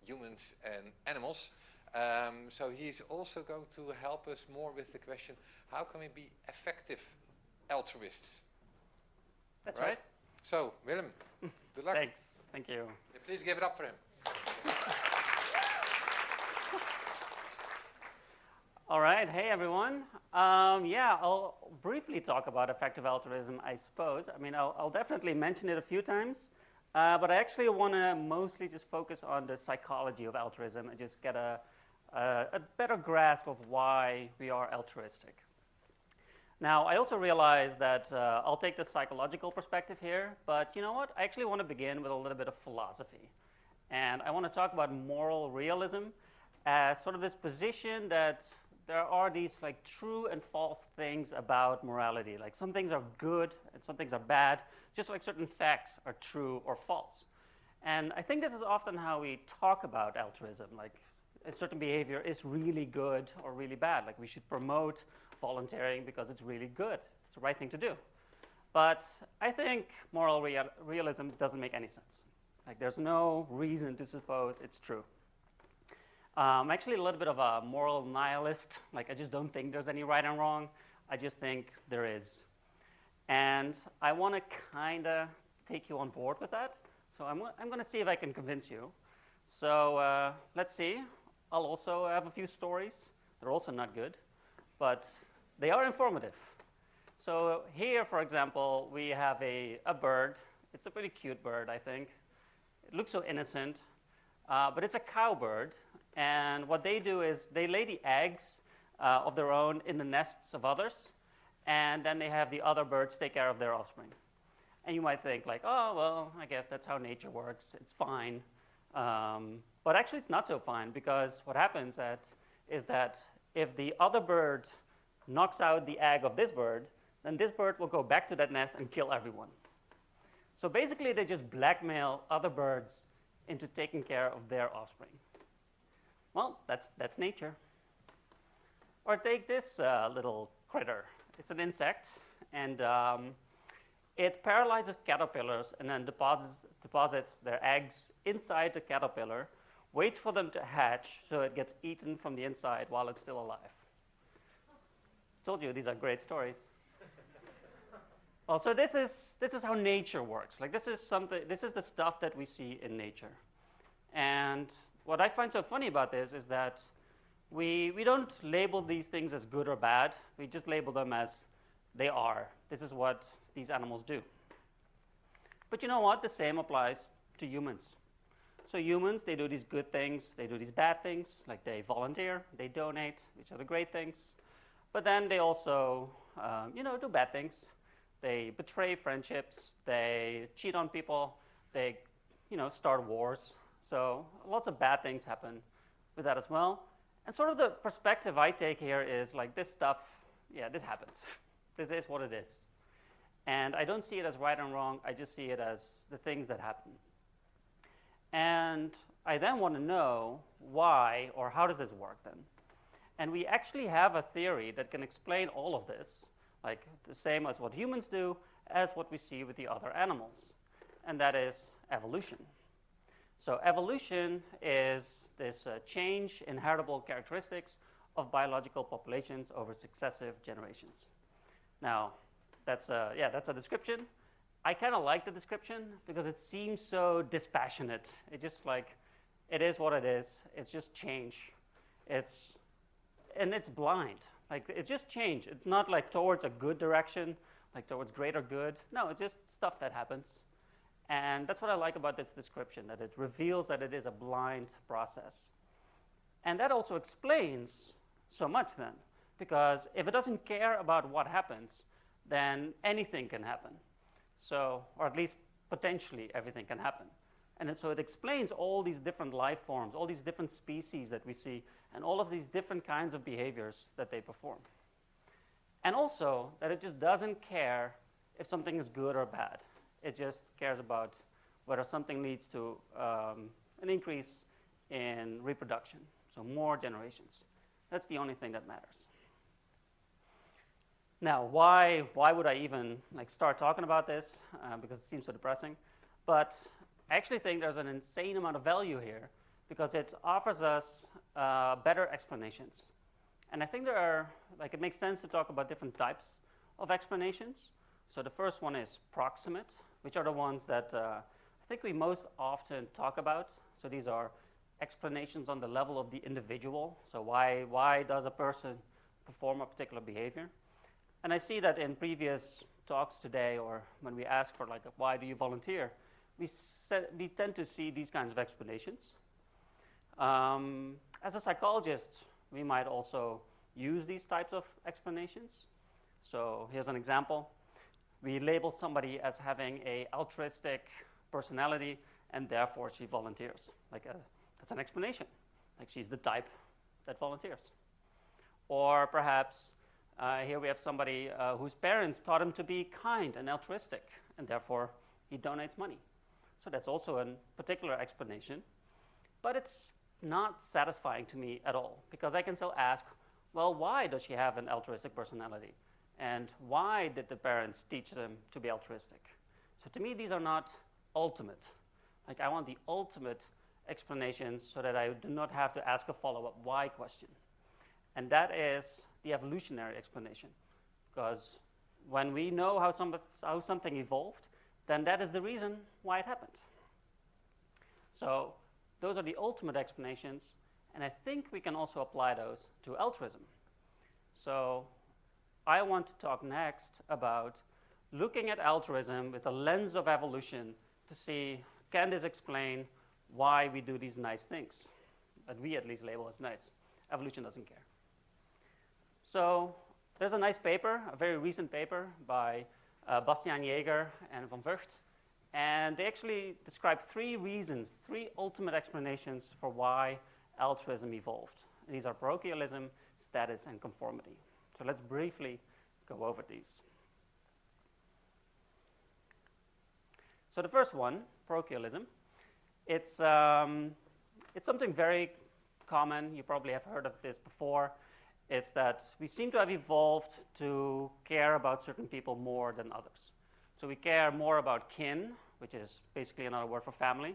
humans and animals. Um, so he's also going to help us more with the question, how can we be effective altruists? That's Right. right. So, Willem, good luck. Thanks. Thank you. Please give it up for him. All right. Hey, everyone. Um, yeah, I'll briefly talk about effective altruism, I suppose. I mean, I'll, I'll definitely mention it a few times, uh, but I actually want to mostly just focus on the psychology of altruism and just get a, a, a better grasp of why we are altruistic. Now, I also realize that uh, I'll take the psychological perspective here, but you know what? I actually want to begin with a little bit of philosophy. And I want to talk about moral realism as sort of this position that there are these like true and false things about morality. Like some things are good and some things are bad, just like certain facts are true or false. And I think this is often how we talk about altruism. Like a certain behavior is really good or really bad. Like we should promote volunteering because it's really good. It's the right thing to do. But I think moral real realism doesn't make any sense. Like there's no reason to suppose it's true. I'm actually a little bit of a moral nihilist. Like I just don't think there's any right and wrong. I just think there is. And I want to kind of take you on board with that. So I'm, I'm going to see if I can convince you. So uh, let's see. I'll also have a few stories. They're also not good, but they are informative. So here, for example, we have a, a bird. It's a pretty cute bird, I think. It looks so innocent, uh, but it's a cowbird. And what they do is they lay the eggs uh, of their own in the nests of others, and then they have the other birds take care of their offspring. And you might think like, oh, well, I guess that's how nature works. It's fine. Um, but actually, it's not so fine because what happens that, is that if the other bird knocks out the egg of this bird, then this bird will go back to that nest and kill everyone. So basically, they just blackmail other birds into taking care of their offspring. Well, that's, that's nature. Or take this uh, little critter. It's an insect, and um, it paralyzes caterpillars and then deposits, deposits their eggs inside the caterpillar, waits for them to hatch so it gets eaten from the inside while it's still alive. Told you these are great stories. [laughs] well, so this is, this is how nature works. Like this is something, this is the stuff that we see in nature. And what I find so funny about this is that we, we don't label these things as good or bad. We just label them as they are. This is what these animals do. But you know what? The same applies to humans. So humans, they do these good things, they do these bad things, like they volunteer, they donate, which are the great things. But then they also, um, you know, do bad things. They betray friendships, they cheat on people, they, you know, start wars. So lots of bad things happen with that as well. And sort of the perspective I take here is like this stuff, yeah, this happens. [laughs] this is what it is. And I don't see it as right and wrong, I just see it as the things that happen. And I then want to know why or how does this work then? And we actually have a theory that can explain all of this, like the same as what humans do, as what we see with the other animals, and that is evolution. So evolution is this uh, change in heritable characteristics of biological populations over successive generations. Now, that's a, yeah, that's a description. I kind of like the description because it seems so dispassionate. It just like, it is what it is. It's just change. It's, and it's blind. Like it's just change. It's not like towards a good direction, like towards greater good. No, it's just stuff that happens. And that's what I like about this description, that it reveals that it is a blind process. And that also explains so much then, because if it doesn't care about what happens, then anything can happen. So, or at least potentially everything can happen. And so it explains all these different life forms, all these different species that we see, and all of these different kinds of behaviors that they perform. And also that it just doesn't care if something is good or bad. It just cares about whether something leads to um, an increase in reproduction, so more generations. That's the only thing that matters. Now, why, why would I even like start talking about this? Uh, because it seems so depressing. But I actually think there's an insane amount of value here because it offers us uh, better explanations. And I think there are, like, it makes sense to talk about different types of explanations. So the first one is proximate, which are the ones that uh, I think we most often talk about. So these are explanations on the level of the individual. So why, why does a person perform a particular behavior? And I see that in previous talks today or when we ask for like, why do you volunteer? We, we tend to see these kinds of explanations. Um, as a psychologist, we might also use these types of explanations. So here's an example. We label somebody as having a altruistic personality and therefore she volunteers. Like a, that's an explanation. Like she's the type that volunteers. Or perhaps uh, here we have somebody uh, whose parents taught him to be kind and altruistic and therefore he donates money. So that's also a particular explanation. But it's not satisfying to me at all because I can still ask, well, why does she have an altruistic personality? And why did the parents teach them to be altruistic? So to me, these are not ultimate. Like I want the ultimate explanations so that I do not have to ask a follow-up why question. And that is the evolutionary explanation. Because when we know how, some, how something evolved, then that is the reason why it happened. So those are the ultimate explanations, and I think we can also apply those to altruism. So I want to talk next about looking at altruism with a lens of evolution to see, can this explain why we do these nice things that we at least label as nice? Evolution doesn't care. So there's a nice paper, a very recent paper by uh, Bastiaan Jaeger and Van Vugt, and they actually describe three reasons, three ultimate explanations for why altruism evolved. These are parochialism, status, and conformity. So let's briefly go over these. So the first one, parochialism, it's, um, it's something very common. You probably have heard of this before. It's that we seem to have evolved to care about certain people more than others. So we care more about kin, which is basically another word for family.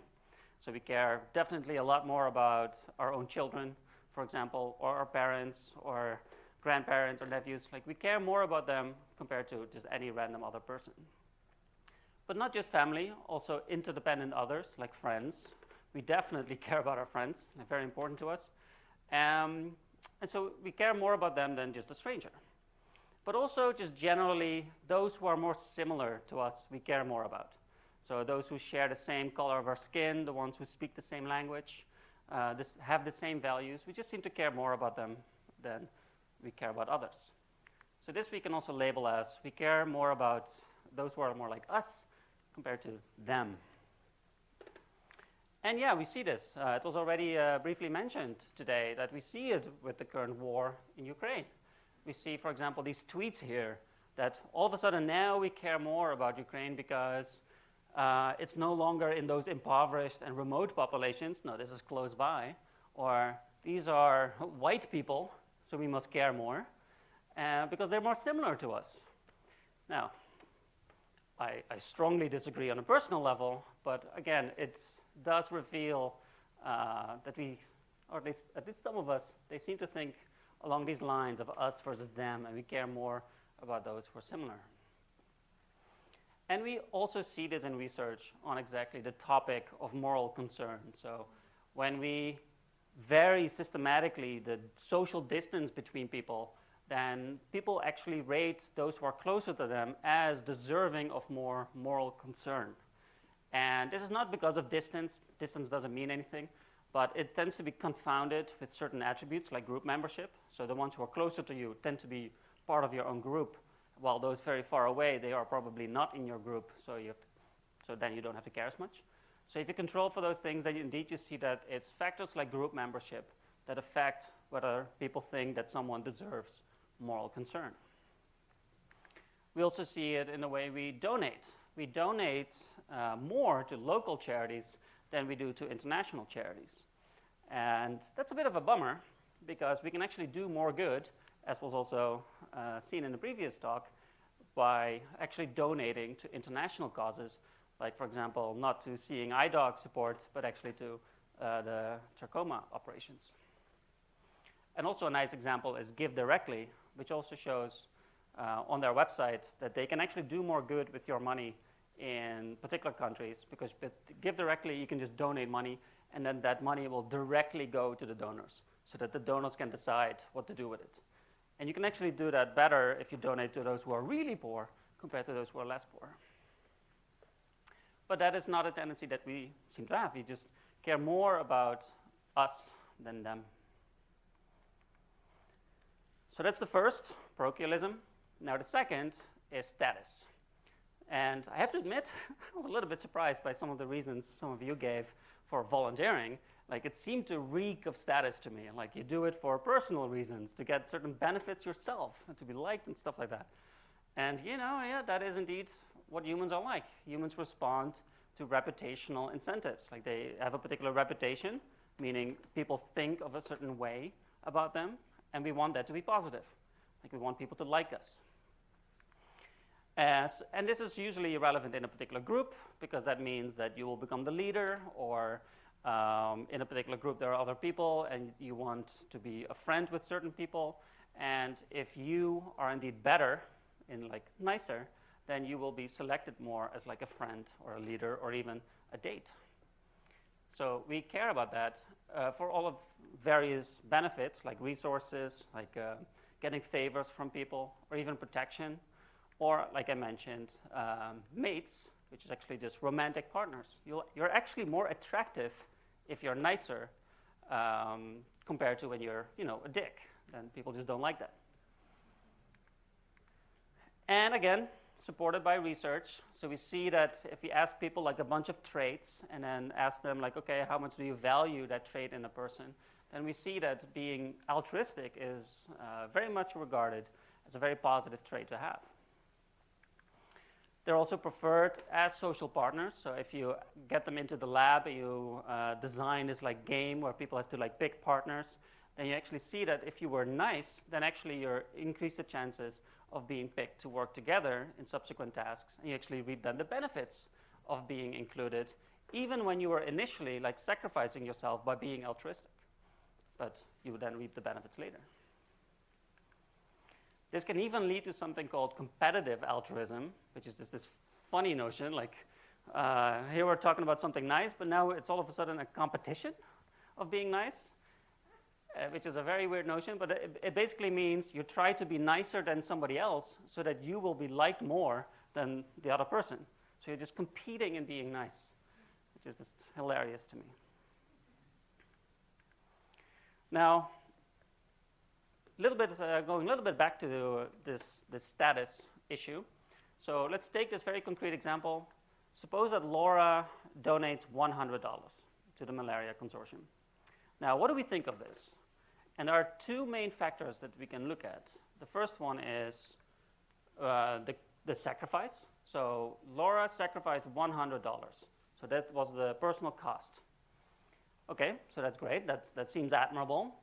So we care definitely a lot more about our own children, for example, or our parents, or grandparents, or nephews. Like we care more about them compared to just any random other person. But not just family, also interdependent others, like friends. We definitely [laughs] care about our friends. They're very important to us. Um, and so we care more about them than just a stranger but also just generally those who are more similar to us we care more about. So those who share the same color of our skin, the ones who speak the same language, uh, this, have the same values, we just seem to care more about them than we care about others. So this we can also label as we care more about those who are more like us compared to them. And yeah, we see this. Uh, it was already uh, briefly mentioned today that we see it with the current war in Ukraine we see, for example, these tweets here that all of a sudden now we care more about Ukraine because uh, it's no longer in those impoverished and remote populations. No, this is close by. Or these are [laughs] white people, so we must care more uh, because they're more similar to us. Now, I, I, strongly disagree on a personal level, but again, it does reveal uh, that we, or at least, at least some of us, they seem to think along these lines of us versus them, and we care more about those who are similar. And we also see this in research on exactly the topic of moral concern. So when we vary systematically the social distance between people then people actually rate those who are closer to them as deserving of more moral concern. And this is not because of distance, distance doesn't mean anything, but it tends to be confounded with certain attributes like group membership. So the ones who are closer to you tend to be part of your own group, while those very far away, they are probably not in your group, so, you have to, so then you don't have to care as much. So if you control for those things, then indeed you see that it's factors like group membership that affect whether people think that someone deserves moral concern. We also see it in the way we donate. We donate uh, more to local charities than we do to international charities. And that's a bit of a bummer because we can actually do more good, as was also uh, seen in the previous talk, by actually donating to international causes, like, for example, not to seeing eye dog support, but actually to uh, the trachoma operations. And also a nice example is GiveDirectly, which also shows uh, on their website that they can actually do more good with your money in particular countries because give directly, you can just donate money and then that money will directly go to the donors so that the donors can decide what to do with it. And you can actually do that better if you donate to those who are really poor compared to those who are less poor. But that is not a tendency that we seem to have. We just care more about us than them. So that's the first, parochialism. Now the second is status. And I have to admit, [laughs] I was a little bit surprised by some of the reasons some of you gave for volunteering. Like it seemed to reek of status to me. Like you do it for personal reasons, to get certain benefits yourself, and to be liked and stuff like that. And you know, yeah, that is indeed what humans are like. Humans respond to reputational incentives. Like they have a particular reputation, meaning people think of a certain way about them, and we want that to be positive. Like we want people to like us. As, and this is usually relevant in a particular group because that means that you will become the leader or um, in a particular group there are other people and you want to be a friend with certain people. And if you are indeed better in like nicer, then you will be selected more as like a friend or a leader or even a date. So we care about that uh, for all of various benefits like resources, like uh, getting favors from people or even protection or like I mentioned, um, mates, which is actually just romantic partners. you are actually more attractive if you're nicer um, compared to when you're, you know, a dick. Then people just don't like that. And again, supported by research. So we see that if we ask people like a bunch of traits and then ask them like, okay, how much do you value that trait in a person? Then we see that being altruistic is uh, very much regarded as a very positive trait to have. They're also preferred as social partners. So if you get them into the lab, you uh, design this like game where people have to like pick partners, then you actually see that if you were nice, then actually you increase the chances of being picked to work together in subsequent tasks. And you actually reap then the benefits of being included, even when you were initially like sacrificing yourself by being altruistic. But you would then reap the benefits later. This can even lead to something called competitive altruism, which is this, this funny notion, like uh, here we're talking about something nice, but now it's all of a sudden a competition of being nice, uh, which is a very weird notion, but it, it, basically means you try to be nicer than somebody else so that you will be liked more than the other person. So you're just competing in being nice, which is just hilarious to me. Now, little bit, uh, going a little bit back to this, this status issue. So let's take this very concrete example. Suppose that Laura donates $100 to the Malaria Consortium. Now, what do we think of this? And there are two main factors that we can look at. The first one is uh, the, the sacrifice. So Laura sacrificed $100. So that was the personal cost. Okay, so that's great. That's, that seems admirable.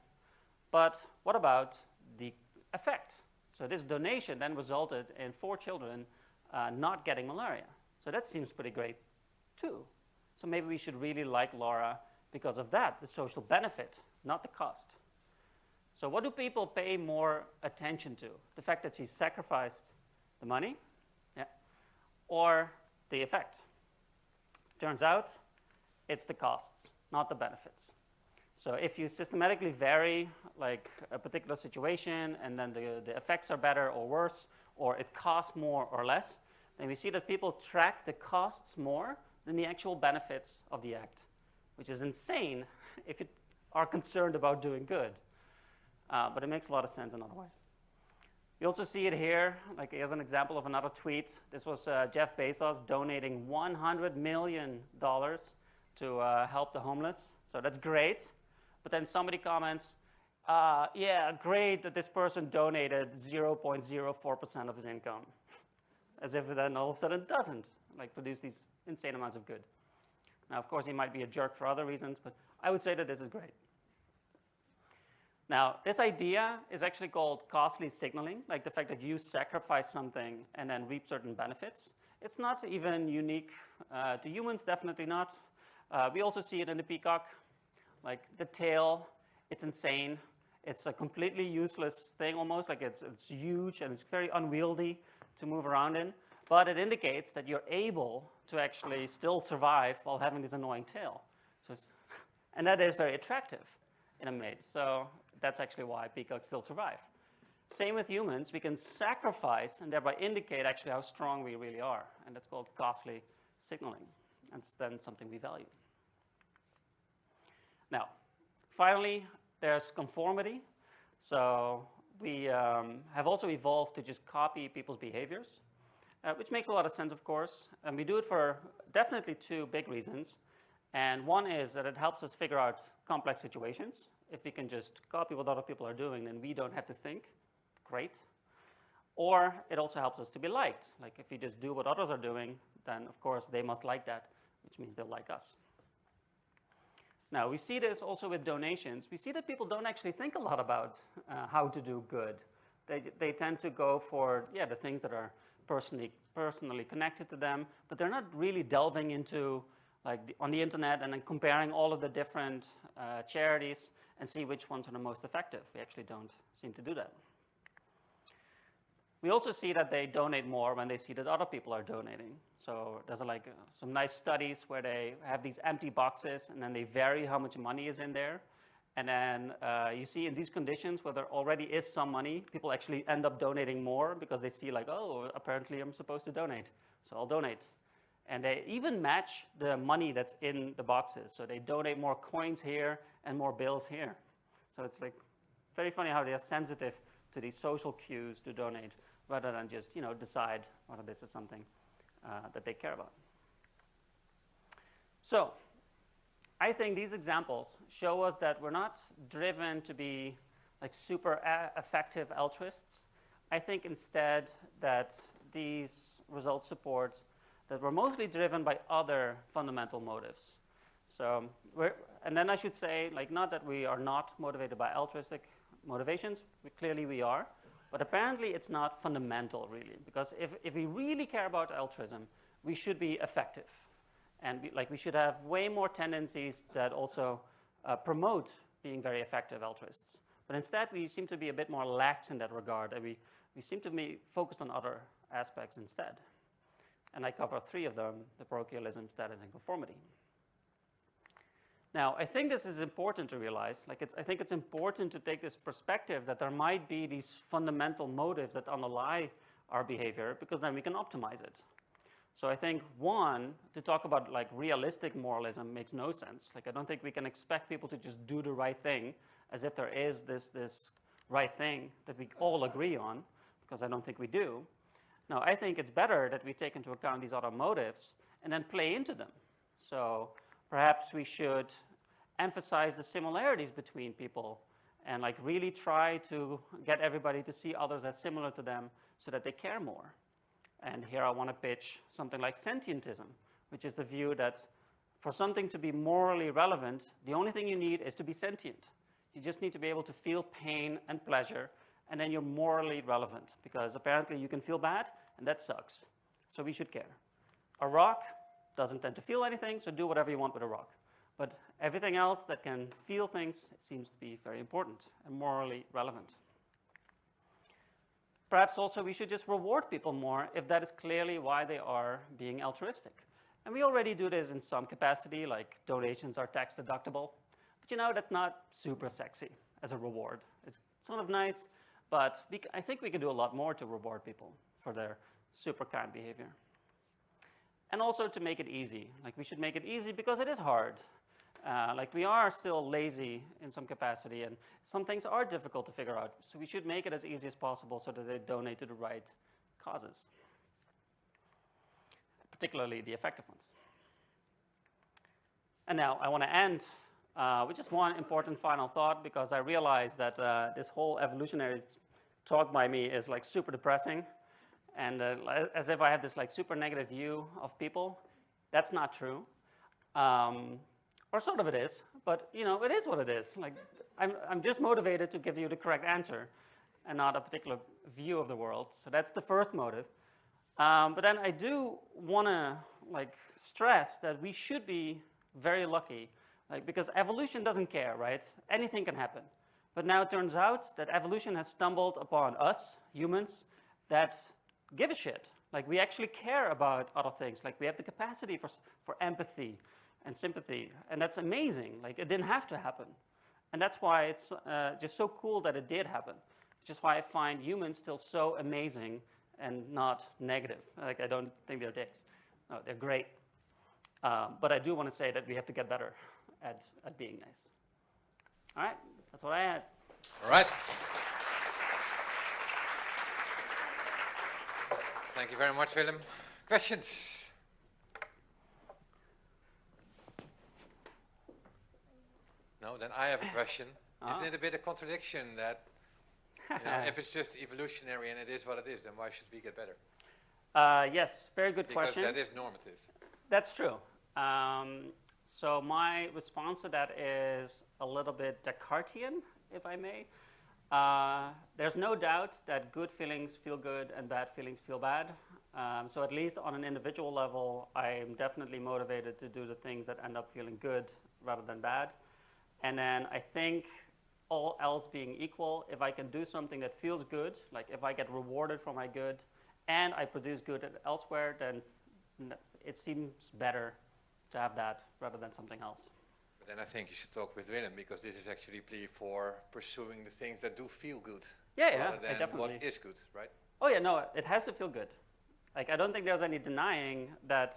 But what about the effect? So this donation then resulted in four children uh, not getting malaria. So that seems pretty great too. So maybe we should really like Laura because of that, the social benefit, not the cost. So what do people pay more attention to? The fact that she sacrificed the money, yeah, or the effect? Turns out it's the costs, not the benefits. So if you systematically vary like a particular situation and then the, the effects are better or worse, or it costs more or less, then we see that people track the costs more than the actual benefits of the act, which is insane [laughs] if you are concerned about doing good. Uh, but it makes a lot of sense in other ways. You also see it here, like here's an example of another tweet. This was uh, Jeff Bezos donating $100 million to uh, help the homeless. So that's great. But then somebody comments, uh, yeah, great that this person donated 0.04% of his income. As if then all of a sudden doesn't like produce these insane amounts of good. Now, of course, he might be a jerk for other reasons, but I would say that this is great. Now, this idea is actually called costly signaling, like the fact that you sacrifice something and then reap certain benefits. It's not even unique uh, to humans, definitely not. Uh, we also see it in the peacock, like the tail, it's insane. It's a completely useless thing almost, like it's, it's huge and it's very unwieldy to move around in. But it indicates that you're able to actually still survive while having this annoying tail. So [laughs] and that is very attractive in a mate. So that's actually why peacocks still survive. Same with humans, we can sacrifice and thereby indicate actually how strong we really are. And that's called costly signaling. And it's then something we value. Now, finally, there's conformity. So we um, have also evolved to just copy people's behaviors, uh, which makes a lot of sense, of course. And we do it for definitely two big reasons. And one is that it helps us figure out complex situations. If we can just copy what other people are doing, then we don't have to think. Great. Or it also helps us to be liked. Like if we just do what others are doing, then of course they must like that, which means they'll like us. Now, we see this also with donations. We see that people don't actually think a lot about uh, how to do good. They, they tend to go for, yeah, the things that are personally, personally connected to them, but they're not really delving into like the, on the internet and then comparing all of the different uh, charities and see which ones are the most effective. We actually don't seem to do that. We also see that they donate more when they see that other people are donating. So there's like uh, some nice studies where they have these empty boxes and then they vary how much money is in there. And then uh, you see in these conditions where there already is some money, people actually end up donating more because they see like, oh, apparently I'm supposed to donate, so I'll donate. And they even match the money that's in the boxes. So they donate more coins here and more bills here. So it's like very funny how they are sensitive to these social cues to donate rather than just you know, decide whether this is something uh, that they care about. So I think these examples show us that we're not driven to be like super effective altruists. I think instead that these results support that we're mostly driven by other fundamental motives. So, and then I should say, like, not that we are not motivated by altruistic motivations, we, clearly we are, but apparently it's not fundamental, really, because if, if we really care about altruism, we should be effective. And we, like, we should have way more tendencies that also uh, promote being very effective altruists. But instead, we seem to be a bit more lax in that regard, and we, we seem to be focused on other aspects instead and I cover three of them, the parochialism, status, and conformity. Now, I think this is important to realize, like I think it's important to take this perspective that there might be these fundamental motives that underlie our behavior because then we can optimize it. So I think one, to talk about like realistic moralism makes no sense. Like I don't think we can expect people to just do the right thing as if there is this, this right thing that we all agree on, because I don't think we do. Now, I think it's better that we take into account these other motives and then play into them. So perhaps we should emphasize the similarities between people and like really try to get everybody to see others as similar to them so that they care more. And here I want to pitch something like sentientism, which is the view that for something to be morally relevant, the only thing you need is to be sentient. You just need to be able to feel pain and pleasure and then you're morally relevant because apparently you can feel bad and that sucks. So we should care. A rock doesn't tend to feel anything, so do whatever you want with a rock. But everything else that can feel things seems to be very important and morally relevant. Perhaps also we should just reward people more if that is clearly why they are being altruistic. And we already do this in some capacity, like donations are tax deductible. But you know, that's not super sexy as a reward. It's sort of nice, but we, I think we can do a lot more to reward people for their super kind behavior. And also to make it easy. Like we should make it easy because it is hard. Uh, like we are still lazy in some capacity and some things are difficult to figure out. So we should make it as easy as possible so that they donate to the right causes, particularly the effective ones. And now I want to end uh, with just one important final thought because I realize that uh, this whole evolutionary talk by me is like super depressing and uh, as if I have this like super negative view of people. That's not true. Um, or sort of it is, but you know, it is what it is. Like, I'm, I'm just motivated to give you the correct answer and not a particular view of the world. So that's the first motive. Um, but then I do want to like stress that we should be very lucky, like because evolution doesn't care, right? Anything can happen. But now it turns out that evolution has stumbled upon us, humans, that give a shit. Like we actually care about other things. Like we have the capacity for, for empathy and sympathy. And that's amazing. Like it didn't have to happen. And that's why it's uh, just so cool that it did happen. Is why I find humans still so amazing and not negative. Like I don't think they're dicks. No, they're great. Um, but I do want to say that we have to get better at, at being nice. All right, that's what I had. All right. Thank you very much, Willem. Questions? No, then I have a question. Ah. Isn't it a bit of contradiction that you know, [laughs] if it's just evolutionary and it is what it is, then why should we get better? Uh, yes, very good Because question. Because that is normative. That's true. Um, so my response to that is a little bit Descartesian, if I may. Uh, there's no doubt that good feelings feel good and bad feelings feel bad. Um, so at least on an individual level, I'm definitely motivated to do the things that end up feeling good rather than bad. And then I think all else being equal, if I can do something that feels good, like if I get rewarded for my good and I produce good elsewhere, then it seems better to have that rather than something else. But then I think you should talk with Willem because this is actually a plea for pursuing the things that do feel good. Yeah, yeah, rather than definitely. what is good, right? Oh yeah, no, it has to feel good. Like I don't think there's any denying that.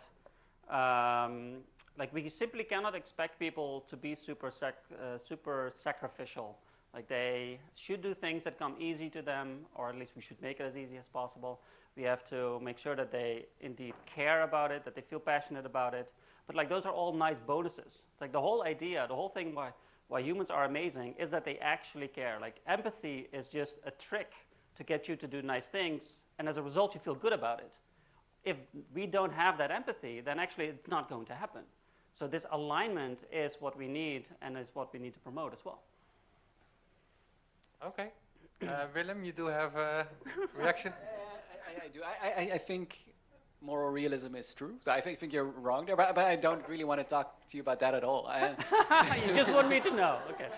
Um, like we simply cannot expect people to be super sac uh, super sacrificial. Like they should do things that come easy to them, or at least we should make it as easy as possible. We have to make sure that they indeed care about it, that they feel passionate about it. But like those are all nice bonuses. It's like the whole idea, the whole thing why why humans are amazing is that they actually care. Like empathy is just a trick to get you to do nice things, and as a result, you feel good about it. If we don't have that empathy, then actually it's not going to happen. So this alignment is what we need and is what we need to promote as well. Okay. [coughs] Uh, Willem, you do have a reaction? I, I do. I, I, I think moral realism is true. So I think, think you're wrong there, but, but I don't really want to talk to you about that at all. [laughs] You just want me to know, okay.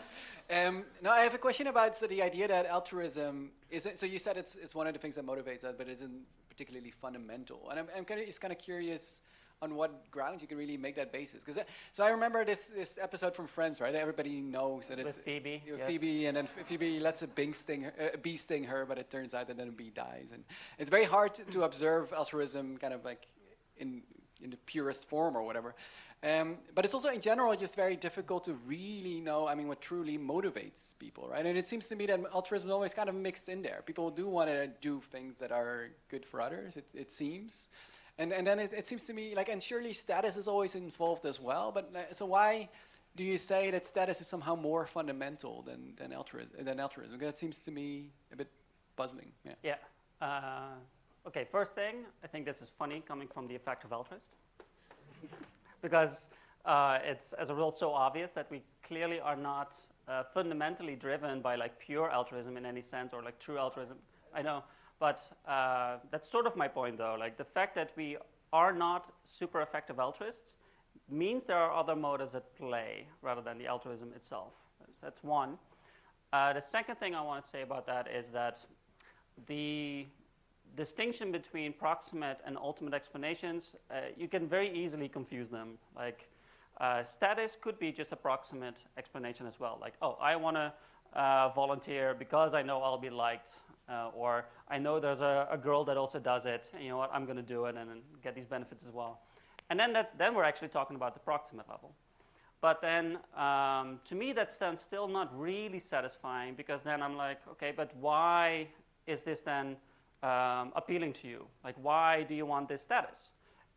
Um, no, I have a question about so the idea that altruism isn't. So you said it's it's one of the things that motivates us, but isn't particularly fundamental. And I'm, I'm kind of just kind of curious on what grounds you can really make that basis. Because so I remember this this episode from Friends, right? Everybody knows that it's With Phoebe, you know, yes. Phoebe, and then Phoebe lets a bee sting her, uh, a bee sting her, but it turns out that then a bee dies, and it's very hard to, to observe altruism kind of like in in the purest form or whatever. Um, but it's also in general just very difficult to really know, I mean, what truly motivates people, right? And it seems to me that altruism is always kind of mixed in there. People do want to do things that are good for others, it, it seems. And, and then it, it seems to me like, and surely status is always involved as well, but uh, so why do you say that status is somehow more fundamental than, than, altruism, than altruism? Because that seems to me a bit puzzling, yeah. Yeah. Uh, okay, first thing, I think this is funny coming from the effective altruist. [laughs] because uh, it's, as a rule, so obvious that we clearly are not uh, fundamentally driven by like pure altruism in any sense or like true altruism. I know, but uh, that's sort of my point though. Like the fact that we are not super effective altruists means there are other motives at play rather than the altruism itself. That's one. Uh, the second thing I want to say about that is that the distinction between proximate and ultimate explanations, uh, you can very easily confuse them. Like, Uh, status could be just a proximate explanation as well, like, oh, I want to uh, volunteer because I know I'll be liked, uh, or I know there's a, a, girl that also does it, and you know what, I'm going to do it and, and get these benefits as well. And then, that's, then we're actually talking about the proximate level. But then, um, to me, that's then still not really satisfying because then I'm like, okay, but why is this then um, appealing to you? Like, why do you want this status?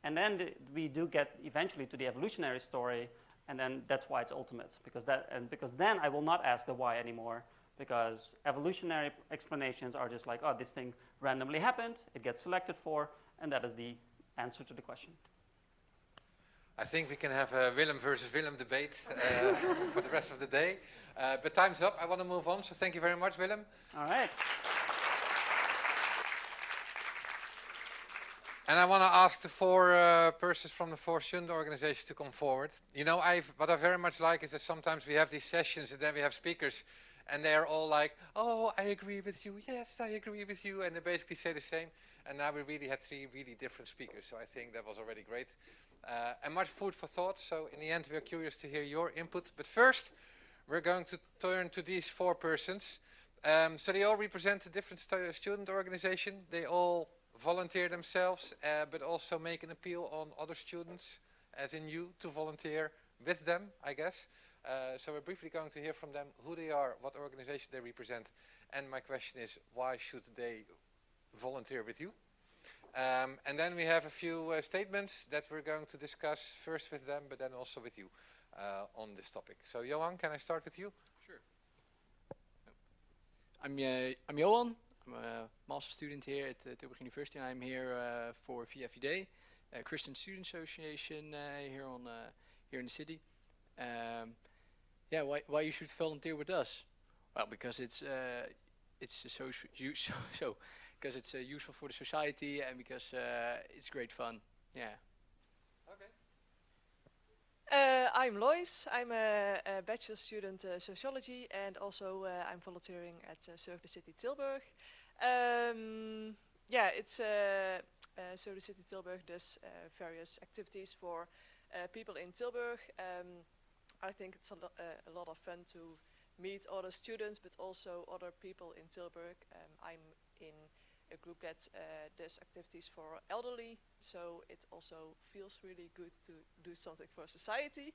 And then we do get eventually to the evolutionary story, and then that's why it's ultimate because that and because then I will not ask the why anymore because evolutionary explanations are just like, oh, this thing randomly happened, it gets selected for, and that is the answer to the question. I think we can have a Willem versus Willem debate uh, [laughs] for the rest of the day. Uh, but time's up. I want to move on, so thank you very much, Willem. All right. And I want to ask the four uh, persons from the four student organizations to come forward. You know, I've, what I very much like is that sometimes we have these sessions and then we have speakers and they're all like, oh, I agree with you, yes, I agree with you, and they basically say the same. And now we really had three really different speakers, so I think that was already great. Uh, and much food for thought, so in the end we're curious to hear your input. But first, we're going to turn to these four persons. Um, so they all represent a different stu student organization. They all volunteer themselves, uh, but also make an appeal on other students, as in you, to volunteer with them, I guess. Uh, so we're briefly going to hear from them who they are, what organization they represent, and my question is, why should they volunteer with you? Um, and then we have a few uh, statements that we're going to discuss first with them, but then also with you uh, on this topic. So Johan, can I start with you? Sure. I'm, uh, I'm Johan. I'm a master student here at uh, Tilburg University and I'm here uh, for uh, Christian Student Association here on here in the city. Um, yeah, why why you should volunteer with us? Well, because it's uh, it's so [laughs] so so because it's useful for the society and because it's great fun. Yeah. Uh, I'm Lois. I'm a, a bachelor student uh, sociology and also uh, I'm volunteering at uh, Serve the City Tilburg. Um, yeah, it's uh, uh, Serve the City Tilburg does various activities for people in Tilburg. Um, I think it's a, lo a, lot of fun to meet other students but also other people in Tilburg. Um, I'm in a group that uh, does activities for elderly, so it also feels really good to do something for society.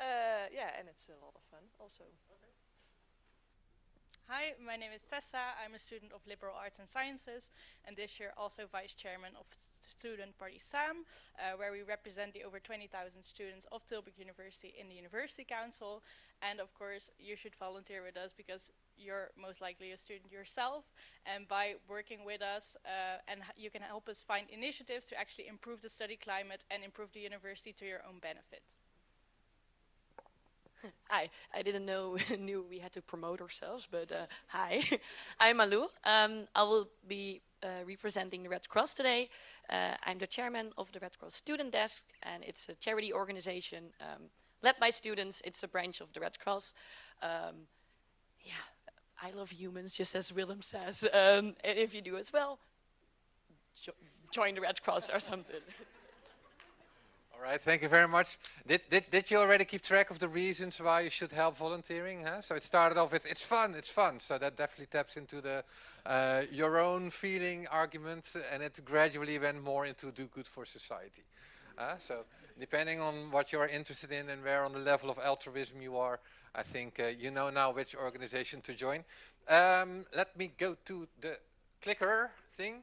Uh, yeah, and it's a lot of fun also. Okay. Hi, my name is Tessa. I'm a student of Liberal Arts and Sciences, and this year also vice chairman of student party SAM, uh, where we represent the over 20,000 students of Tilburg University in the University Council. And of course, you should volunteer with us because you're most likely a student yourself. And by working with us, uh, and you can help us find initiatives to actually improve the study climate and improve the university to your own benefit. [laughs] Hi, I didn't know [laughs] knew we had to promote ourselves, but uh, hi, [laughs] I'm Malou. Um, I will be uh, representing the Red Cross today. Uh, I'm the chairman of the Red Cross Student Desk, and it's a charity organization um, led by students. It's a branch of the Red Cross. Um, yeah, I love humans, just as Willem says. Um, and if you do as well, jo join the Red Cross or something. [laughs] All right, thank you very much. Did, did, did you already keep track of the reasons why you should help volunteering? Huh? So it started off with, it's fun, it's fun. So that definitely taps into the uh, your own feeling argument and it gradually went more into do good for society. Uh, so depending on what you're interested in and where on the level of altruism you are, I think uh, you know now which organization to join. Um, let me go to the clicker thing.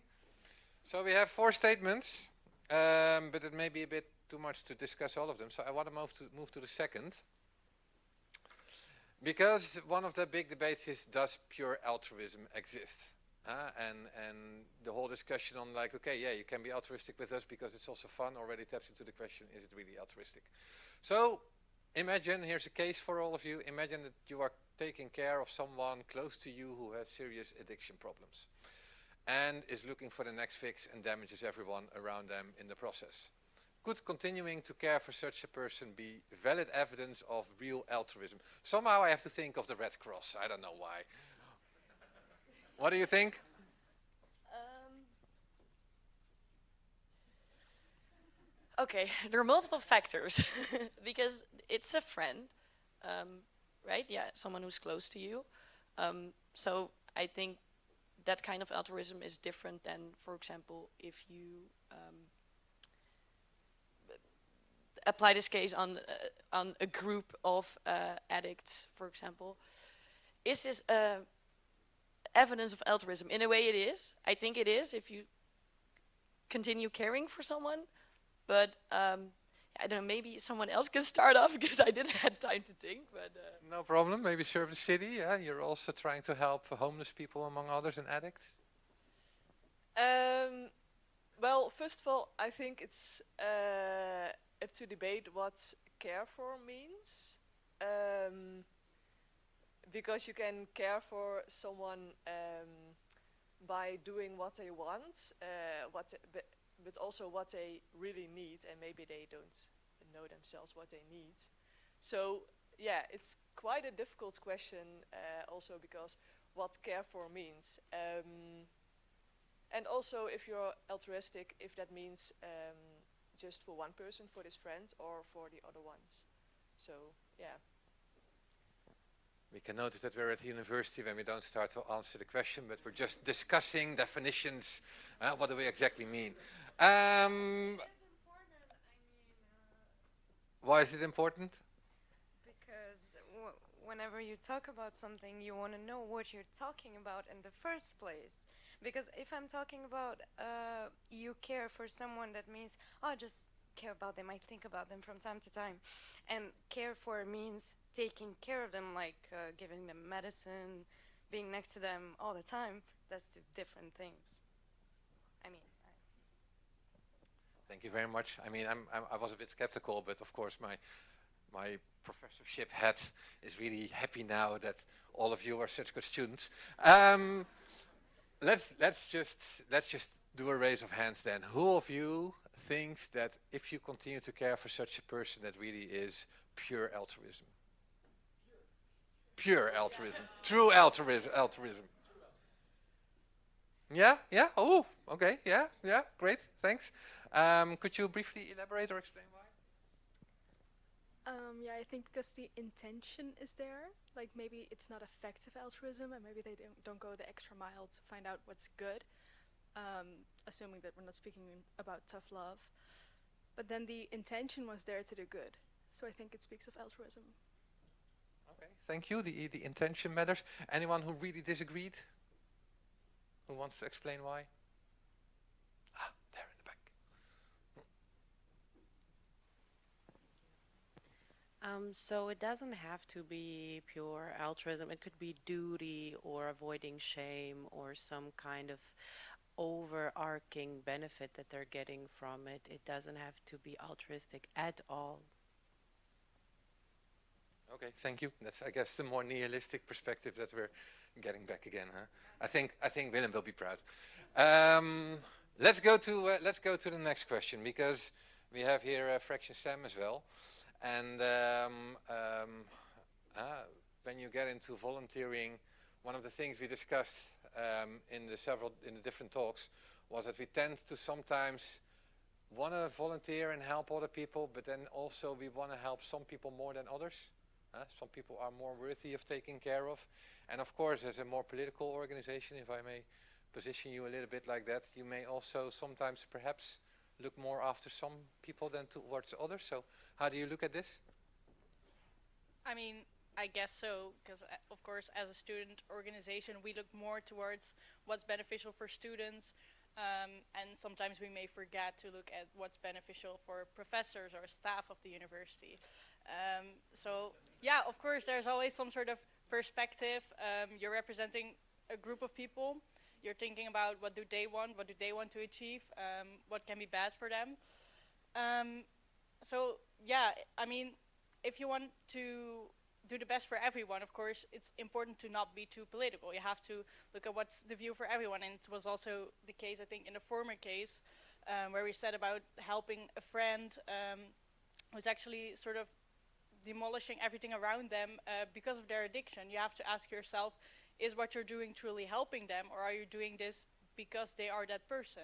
So we have four statements, um, but it may be a bit too much to discuss all of them, so I want to move to, move to the second. Because one of the big debates is, does pure altruism exist? Uh, and, and the whole discussion on like, okay, yeah, you can be altruistic with us because it's also fun already taps into the question, is it really altruistic? So imagine, here's a case for all of you, imagine that you are taking care of someone close to you who has serious addiction problems and is looking for the next fix and damages everyone around them in the process. Could continuing to care for such a person be valid evidence of real altruism? Somehow I have to think of the Red Cross. I don't know why. what do you think? Um, Okay, [laughs] there are multiple factors [laughs] because it's a friend, um, right? Yeah, someone who's close to you. Um, so I think that kind of altruism is different than, for example, if you um, apply this case on uh, on a group of uh, addicts, for example. Is this uh, evidence of altruism? In a way, it is. I think it is if you continue caring for someone but um, I don't know, maybe someone else can start off [laughs] because I didn't have time to think. But uh. No problem, maybe serve the city, yeah? You're also trying to help homeless people among others and addicts? Um, well, first of all, I think it's uh, up to debate what care for means. Um, because you can care for someone um, by doing what they want, uh, what but also what they really need and maybe they don't know themselves what they need. So yeah, it's quite a difficult question uh, also because what care for means. Um, and also if you're altruistic, if that means um, just for one person, for this friend, or for the other ones. So, yeah. We can notice that we're at the university when we don't start to answer the question, but we're just discussing definitions. Uh, what do we exactly mean? Um, why is it important? Because whenever you talk about something, you want to know what you're talking about in the first place. Because if I'm talking about uh, you care for someone, that means, oh, just care about them. I think about them from time to time. And care for means taking care of them, like uh, giving them medicine, being next to them all the time. That's two different things. I mean. Thank you very much. I mean, I'm, I'm, i was a bit skeptical, but of course my my professorship hat is really happy now that all of you are such good students. Um, let's let's just let's just do a raise of hands then. Who of you thinks that if you continue to care for such a person, that really is pure altruism? Pure altruism, true altruism. altruism. Yeah, yeah. Oh, okay. Yeah, yeah. Great. Thanks. Um, could you briefly elaborate or explain? Um, yeah, I think because the intention is there. Like maybe it's not effective altruism, and maybe they don't, don't go the extra mile to find out what's good. Um, assuming that we're not speaking about tough love. But then the intention was there to do good. So I think it speaks of altruism. Okay, thank you. The, the intention matters. Anyone who really disagreed? Who wants to explain why? Um, so it doesn't have to be pure altruism. It could be duty or avoiding shame or some kind of overarching benefit that they're getting from it. It doesn't have to be altruistic at all. Okay, thank you. That's, I guess, the more nihilistic perspective that we're getting back again. Huh? I think I think Willem will be proud. Um, let's go to uh, let's go to the next question because we have here uh, Fraction Sam as well. And um, um, uh, when you get into volunteering, one of the things we discussed um, in the several in the different talks was that we tend to sometimes want to volunteer and help other people, but then also we want to help some people more than others. Uh, some people are more worthy of taking care of. And of course, as a more political organization, if I may position you a little bit like that, you may also sometimes perhaps look more after some people than towards others. So how do you look at this? I mean, I guess so, because uh, of course, as a student organization, we look more towards what's beneficial for students, um, and sometimes we may forget to look at what's beneficial for professors or staff of the university. Um, so, yeah, of course, there's always some sort of perspective. Um, you're representing a group of people, you're thinking about what do they want, what do they want to achieve, um, what can be bad for them. Um, so yeah, I mean, if you want to do the best for everyone, of course, it's important to not be too political. You have to look at what's the view for everyone, and it was also the case, I think, in the former case, um, where we said about helping a friend um, who's actually sort of demolishing everything around them uh, because of their addiction. You have to ask yourself, is what you're doing truly helping them or are you doing this because they are that person?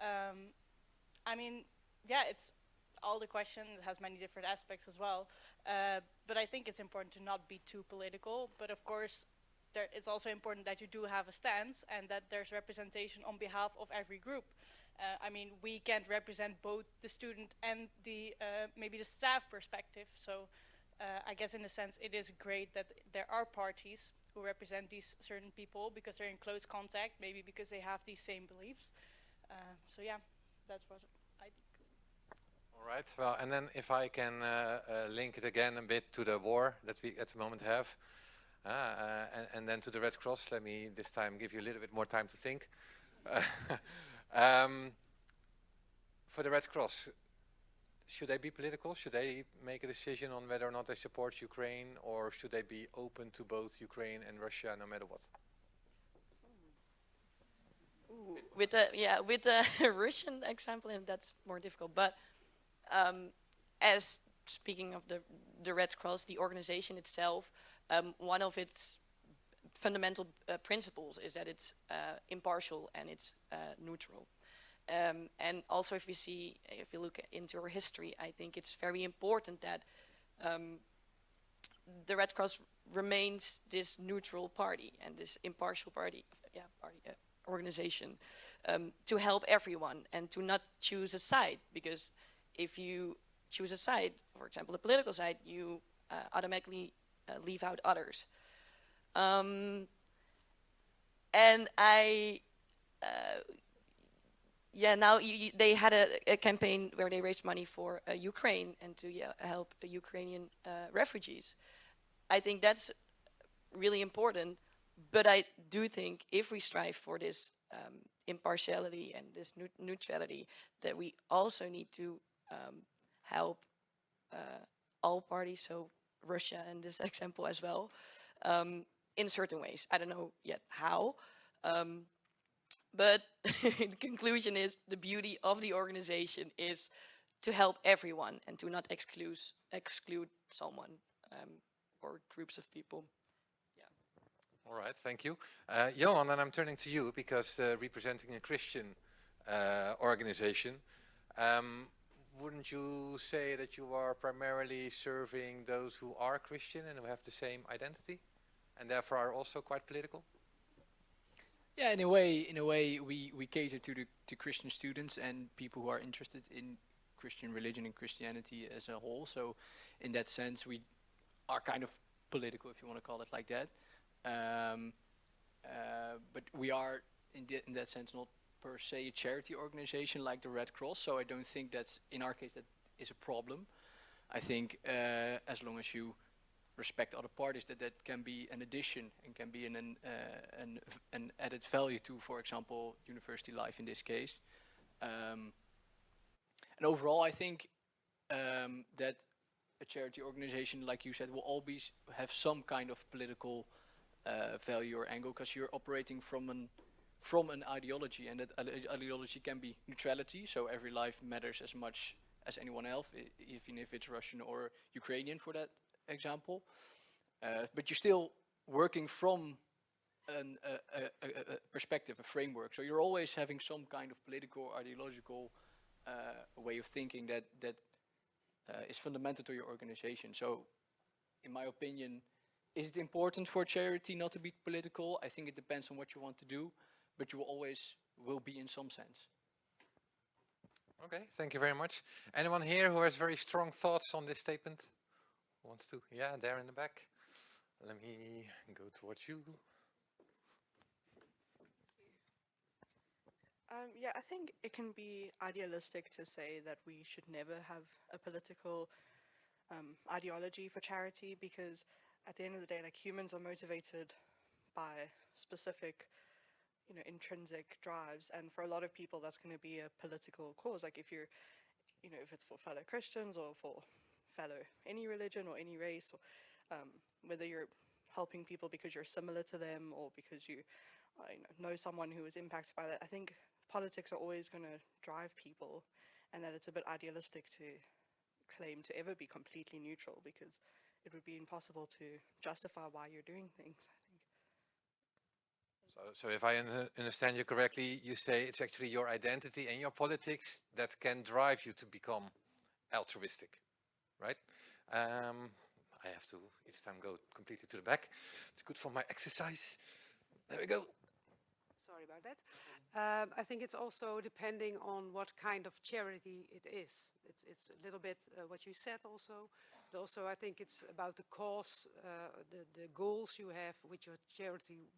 Um, I mean, yeah, it's all the question. It has many different aspects as well. Uh, but I think it's important to not be too political. But of course, there, it's also important that you do have a stance and that there's representation on behalf of every group. Uh, I mean, we can't represent both the student and the uh, maybe the staff perspective. So uh, I guess in a sense, it is great that there are parties who represent these certain people because they're in close contact, maybe because they have these same beliefs. Uh, so yeah, that's what I think. All right. Well, and then if I can uh, uh, link it again a bit to the war that we at the moment have, uh, uh, and, and, then to the Red Cross. Let me this time give you a little bit more time to think. [laughs] um, for the Red Cross, should they be political? Should they make a decision on whether or not they support Ukraine, or should they be open to both Ukraine and Russia, no matter what? With the yeah, with the [laughs] Russian example, and that's more difficult. But um, as speaking of the the Red Cross, the organization itself, um, one of its fundamental uh, principles is that it's uh, impartial and it's uh, neutral. Um, and also if we see, if you look into our history, I think it's very important that um, the Red Cross remains this neutral party and this impartial party, yeah, party uh, organization um, to help everyone and to not choose a side because if you choose a side, for example, the political side, you uh, automatically uh, leave out others. Um, and I uh, yeah, now you, you, they had a, a, campaign where they raised money for uh, Ukraine and to yeah, help Ukrainian uh, refugees. I think that's really important, but I do think if we strive for this um, impartiality and this neutrality, that we also need to um, help uh, all parties, so Russia in this [laughs] example as well, um, in certain ways. I don't know yet how, um, but [laughs] the conclusion is the beauty of the organization is to help everyone and to not exclude, exclude someone um, or groups of people. Yeah. All right, thank you. Uh, Johan, and I'm turning to you because uh, representing a Christian uh, organization, um, wouldn't you say that you are primarily serving those who are Christian and who have the same identity and therefore are also quite political? Yeah, in a way, in a way, we, we cater to the to Christian students and people who are interested in Christian religion and Christianity as a whole. So, in that sense, we are kind of political, if you want to call it like that. Um, uh, but we are, in, in that sense, not per se a charity organization like the Red Cross. So I don't think that's in our case that is a problem. I think uh, as long as you respect other parties that that can be an addition and can be an an, uh, an, an added value to, for example, university life in this case. Um, and overall, I think um, that a charity organization, like you said, will always have some kind of political uh, value or angle because you're operating from an from an ideology, and that ideology can be neutrality. So every life matters as much as anyone else, even if it's Russian or Ukrainian for that example. Uh, but you're still working from an, a, a, a, perspective, a framework. So you're always having some kind of political, ideological uh, way of thinking that, that uh, is fundamental to your organization. So in my opinion, is it important for charity not to be political? I think it depends on what you want to do, but you will always will be in some sense. Okay, thank you very much. Anyone here who has very strong thoughts on this statement? Wants to? Yeah, there in the back. Let me go towards you. Um, yeah, I think it can be idealistic to say that we should never have a political um, ideology for charity because at the end of the day, like humans are motivated by specific, you know, intrinsic drives. And for a lot of people, that's going to be a political cause. Like if you're, you know, if it's for fellow Christians or for fellow any religion or any race, or um, whether you're helping people because you're similar to them or because you uh, know, know someone who is impacted by that. I think politics are always going to drive people and that it's a bit idealistic to claim to ever be completely neutral because it would be impossible to justify why you're doing things, I think. So, so if I understand you correctly, you say it's actually your identity and your politics that can drive you to become altruistic, right? Um, I have to each time go completely to the back. It's good for my exercise. There we go. Sorry about that. Um, I think it's also depending on what kind of charity it is. It's, it's a little bit uh, what you said also. But also, I think it's about the cause, uh, the, the goals you have with your charity,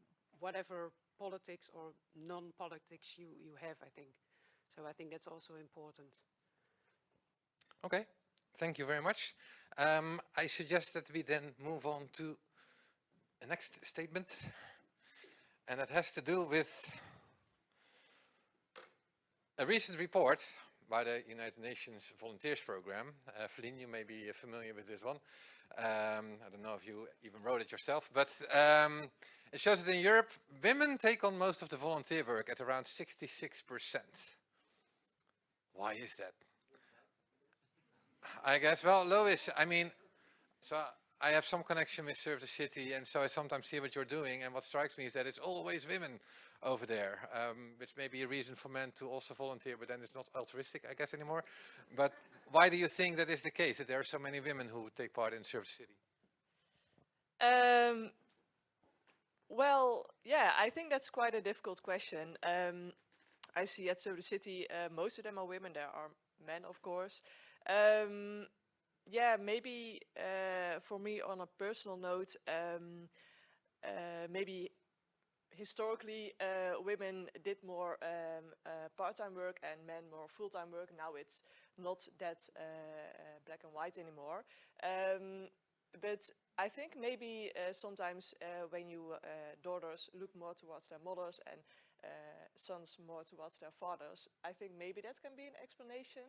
whatever politics or non-politics you, you have, I think. So I think that's also important. Okay, thank you very much. Um, I suggest that we then move on to the next statement. And that has to do with a recent report by the United Nations Volunteers Program. Uh, you may be familiar with this one. Um, I don't know if you even wrote it yourself, but um, it shows that in Europe, women take on most of the volunteer work at around 66%. Why is that? I guess, well, Lois, I mean, so I have some connection with Serve the City and so I sometimes see what you're doing and what strikes me is that it's always women over there, um, which may be a reason for men to also volunteer, but then it's not altruistic, I guess, anymore. But why do you think that is the case, that there are so many women who take part in Serve the City? Um, well, yeah, I think that's quite a difficult question. Um, I see at Serve the City, uh, most of them are women. There are men, of course. Um, yeah, maybe uh, for me on a personal note, um, uh, maybe historically uh, women did more um, uh, part-time work and men more full-time work. Now it's not that uh, uh, black and white anymore. Um, but I think maybe sometimes when you daughters look more towards their mothers and sons more towards their fathers, I think maybe that can be an explanation.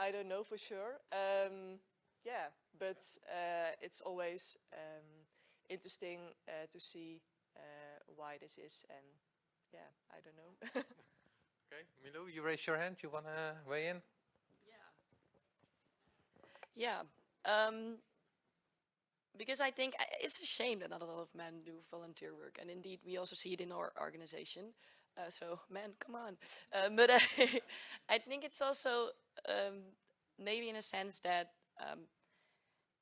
I don't know for sure. Um, yeah, but uh, it's always um, interesting uh, to see uh, why this is, and yeah, I don't know. [laughs] okay, Milou, you raise your hand. You want to weigh in? Yeah. Um, because I think it's a shame that not a lot of men do volunteer work, and indeed we also see it in our organization. Uh, so, man, come on. Uh, but [laughs] I, I think it's also um, maybe in a sense that um,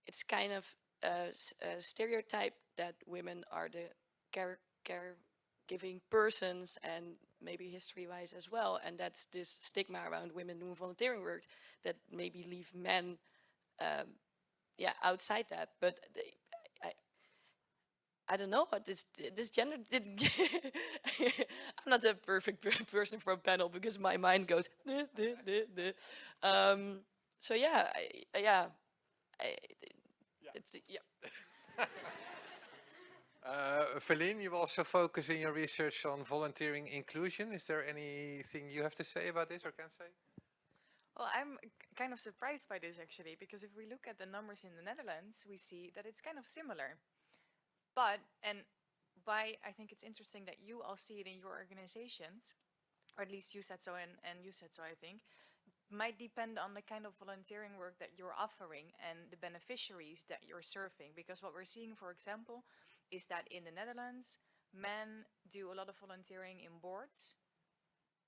it's kind of a, a, stereotype that women are the care, caregiving persons and maybe history-wise as well. And that's this stigma around women doing volunteering work that maybe leave men um, yeah, outside that. But they, I don't know what this this gender didn't. [laughs] I'm not the perfect person for a panel because my mind goes. Um, so yeah, I, yeah, I, yeah, it's yeah. [laughs] uh, Philine, you also focus in your research on volunteering inclusion. Is there anything you have to say about this or can say? Well, I'm kind of surprised by this actually, because if we look at the numbers in the Netherlands, we see that it's kind of similar. But, and by, I think it's interesting that you all see it in your organizations, or at least you said so and, and you said so, I think, might depend on the kind of volunteering work that you're offering and the beneficiaries that you're serving. Because what we're seeing, for example, is that in the Netherlands, men do a lot of volunteering in boards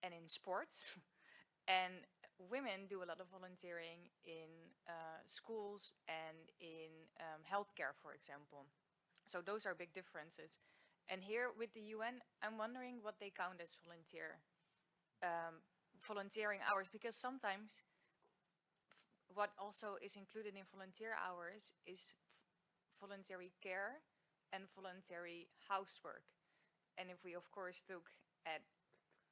and in sports, [laughs] and women do a lot of volunteering in uh, schools and in um, healthcare, for example. So those are big differences. And here with the UN, I'm wondering what they count as volunteer, um, volunteering hours, because sometimes what also is included in volunteer hours is voluntary care and voluntary housework. And if we of course look at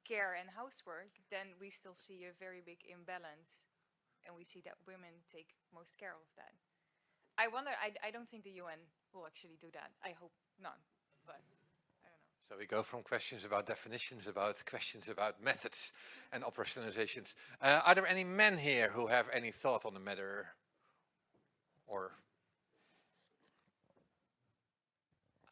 care and housework, then we still see a very big imbalance. And we see that women take most care of that. I wonder, I, I don't think the UN will actually do that. I hope not, but I don't know. So we go from questions about definitions, about questions about methods and operationalizations. Uh, are there any men here who have any thought on the matter? Or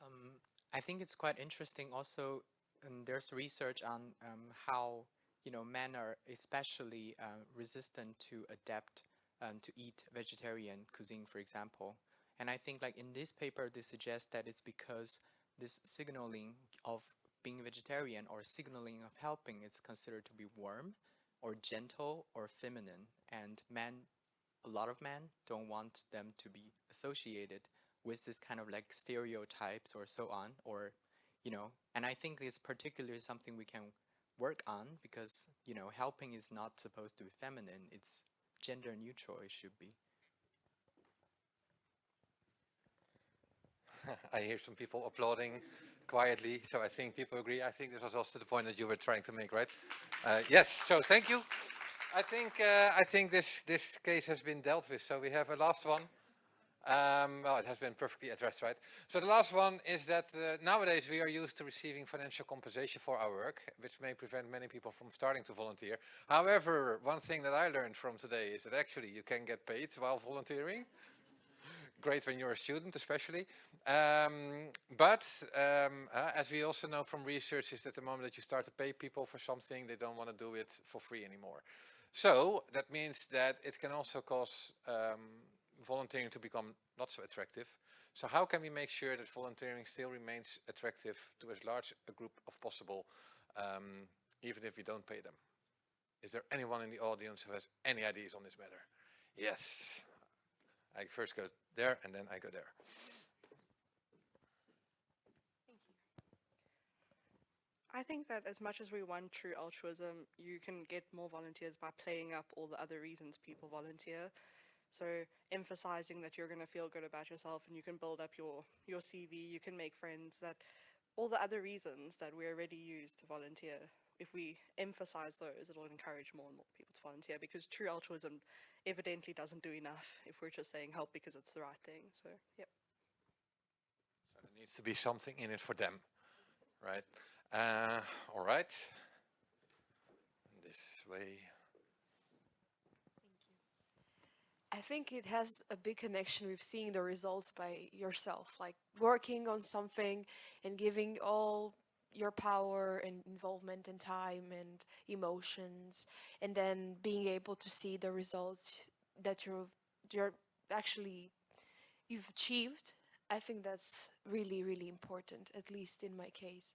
um, I think it's quite interesting also, and there's research on um, how you know men are especially uh, resistant to adapt um, to eat vegetarian cuisine, for example. And I think like in this paper, they suggest that it's because this signaling of being vegetarian or signaling of helping is considered to be warm or gentle or feminine. And men a lot of men don't want them to be associated with this kind of like stereotypes or so on, or, you know, and I think this particularly something we can work on because, you know, helping is not supposed to be feminine, it's gender neutral, it should be. [laughs] I hear some people applauding quietly, so I think people agree. I think this was also the point that you were trying to make, right? Uh, yes, so thank you. I think, uh, I think this, this case has been dealt with, so we have a last one. Um, well, it has been perfectly addressed, right? So the last one is that uh, nowadays we are used to receiving financial compensation for our work, which may prevent many people from starting to volunteer. However, one thing that I learned from today is that actually you can get paid while volunteering [laughs] great when you're a student especially. Um, but um, uh, as we also know from research is that the moment that you start to pay people for something, they don't want to do it for free anymore. So that means that it can also cause um, volunteering to become not so attractive. So how can we make sure that volunteering still remains attractive to as large a group of possible, um, even if we don't pay them? Is there anyone in the audience who has any ideas on this matter? Yes. I first go there and then I go there. I think that as much as we want true altruism, you can get more volunteers by playing up all the other reasons people volunteer. So emphasizing that you're going to feel good about yourself and you can build up your, your CV, you can make friends, that all the other reasons that we already use to volunteer, if we emphasize those, it'll encourage more and more people to volunteer because true altruism evidently doesn't do enough if we're just saying help because it's the right thing. So, yep. So there needs to be something in it for them, right? Uh, all right. This way. I think it has a big connection with seeing the results by yourself, like working on something and giving all your power and involvement and time and emotions and then being able to see the results that you're you're actually you've achieved i think that's really really important at least in my case.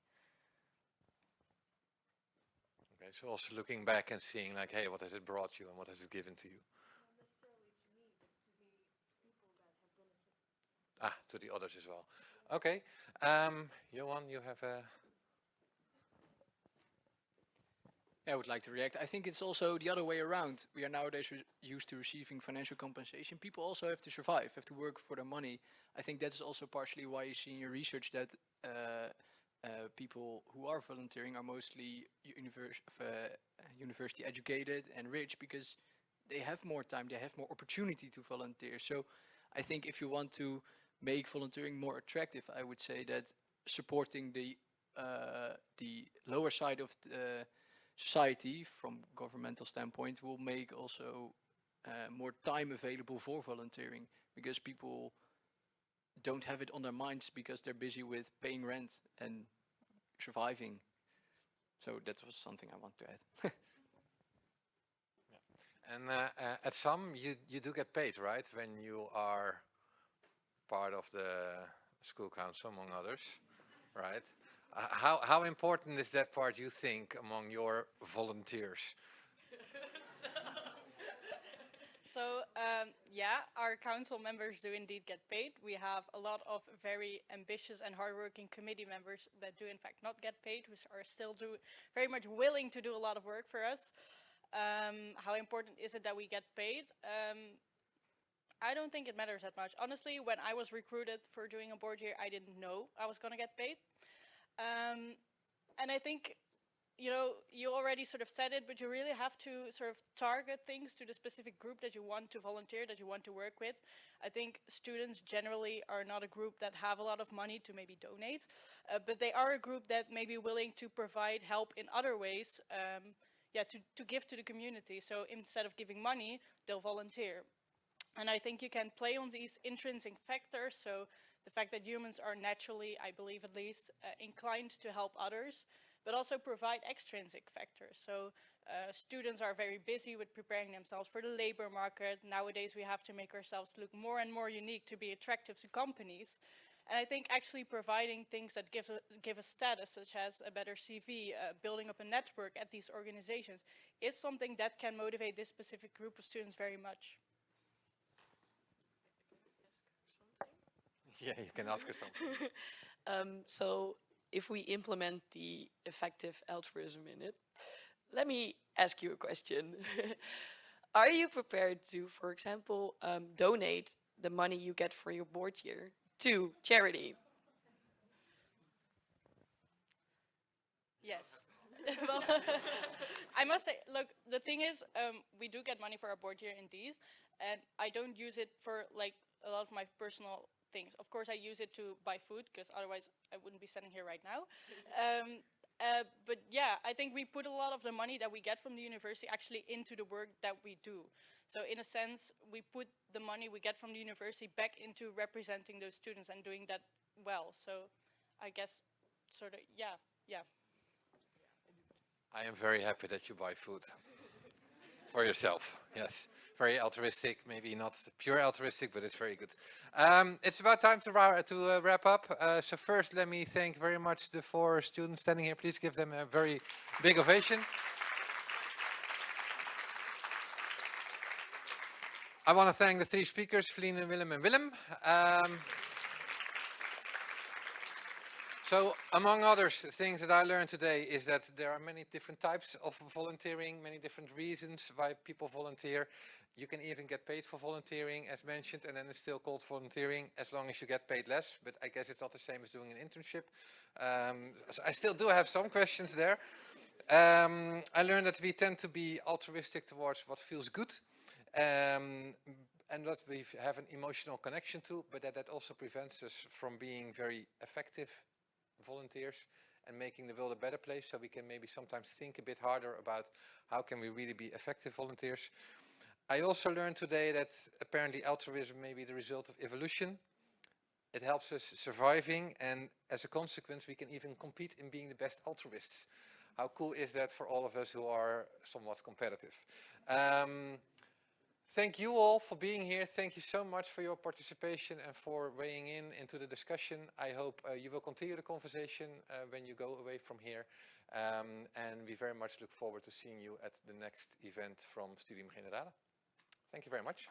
Okay so also looking back and seeing like hey what has it brought you and what has it given to you? Ah to the others as well. Okay um Johan you have a I would like to react. I think it's also the other way around. We are nowadays used to receiving financial compensation. People also have to survive, have to work for their money. I think that's also partially why you see in your research that uh, uh, people who are volunteering are mostly univers uh, university educated and rich because they have more time, they have more opportunity to volunteer. So I think if you want to make volunteering more attractive, I would say that supporting the uh, the lower side of the society from governmental standpoint will make also uh, more time available for volunteering because people don't have it on their minds because they're busy with paying rent and surviving. So that was something I want to add. [laughs] yeah. And uh, uh, at some you, you do get paid, right? When you are part of the school council, among others, right? Uh, how, how important is that part, you think, among your volunteers? [laughs] so, um, yeah, our council members do indeed get paid. We have a lot of very ambitious and hardworking committee members that do in fact not get paid, who are still do very much willing to do a lot of work for us. Um, how important is it that we get paid? Um, I don't think it matters that much. Honestly, when I was recruited for doing a board here, I didn't know I was going to get paid. Um, and I think, you know, you already sort of said it, but you really have to sort of target things to the specific group that you want to volunteer, that you want to work with. I think students generally are not a group that have a lot of money to maybe donate, uh, but they are a group that may be willing to provide help in other ways, um, yeah, to, to give to the community. So instead of giving money, they'll volunteer. And I think you can play on these intrinsic factors, so the fact that humans are naturally, I believe at least, uh, inclined to help others, but also provide extrinsic factors. So uh, students are very busy with preparing themselves for the labor market. Nowadays we have to make ourselves look more and more unique to be attractive to companies. And I think actually providing things that give a, give a status, such as a better CV, uh, building up a network at these organizations, is something that can motivate this specific group of students very much. Yeah, you can ask her [laughs] something. um, so if we implement the effective altruism in it, let me ask you a question. [laughs] Are you prepared to, for example, um, donate the money you get for your board year to charity? Yes. [laughs] well, I must say, look, the thing is, um, we do get money for our board year indeed, and I don't use it for like a lot of my personal things. Of course, I use it to buy food because otherwise I wouldn't be standing here right now. Um, uh, but yeah, I think we put a lot of the money that we get from the university actually into the work that we do. So in a sense, we put the money we get from the university back into representing those students and doing that well. So I guess sort of, yeah, yeah. I am very happy that you buy food for yourself. Yes, very altruistic. Maybe not pure altruistic, but it's very good. Um, it's about time to, ra to uh, wrap up. Uh, so first, let me thank very much the four students standing here. Please give them a very big ovation. I want to thank the three speakers, Philine, Willem and Willem. Um, so among others, things that I learned today is that there are many different types of volunteering, many different reasons why people volunteer. You can even get paid for volunteering as mentioned and then it's still called volunteering as long as you get paid less, but I guess it's not the same as doing an internship. Um, so I still do have some questions there. Um, I learned that we tend to be altruistic towards what feels good um, and what we have an emotional connection to, but that, that also prevents us from being very effective volunteers and making the world a better place so we can maybe sometimes think a bit harder about how can we really be effective volunteers. I also learned today that apparently altruism may be the result of evolution. It helps us surviving and as a consequence we can even compete in being the best altruists. How cool is that for all of us who are somewhat competitive? Um, Thank you all for being here. Thank you so much for your participation and for weighing in into the discussion. I hope uh, you will continue the conversation uh, when you go away from here. Um, and we very much look forward to seeing you at the next event from Studium Generale. Thank you very much.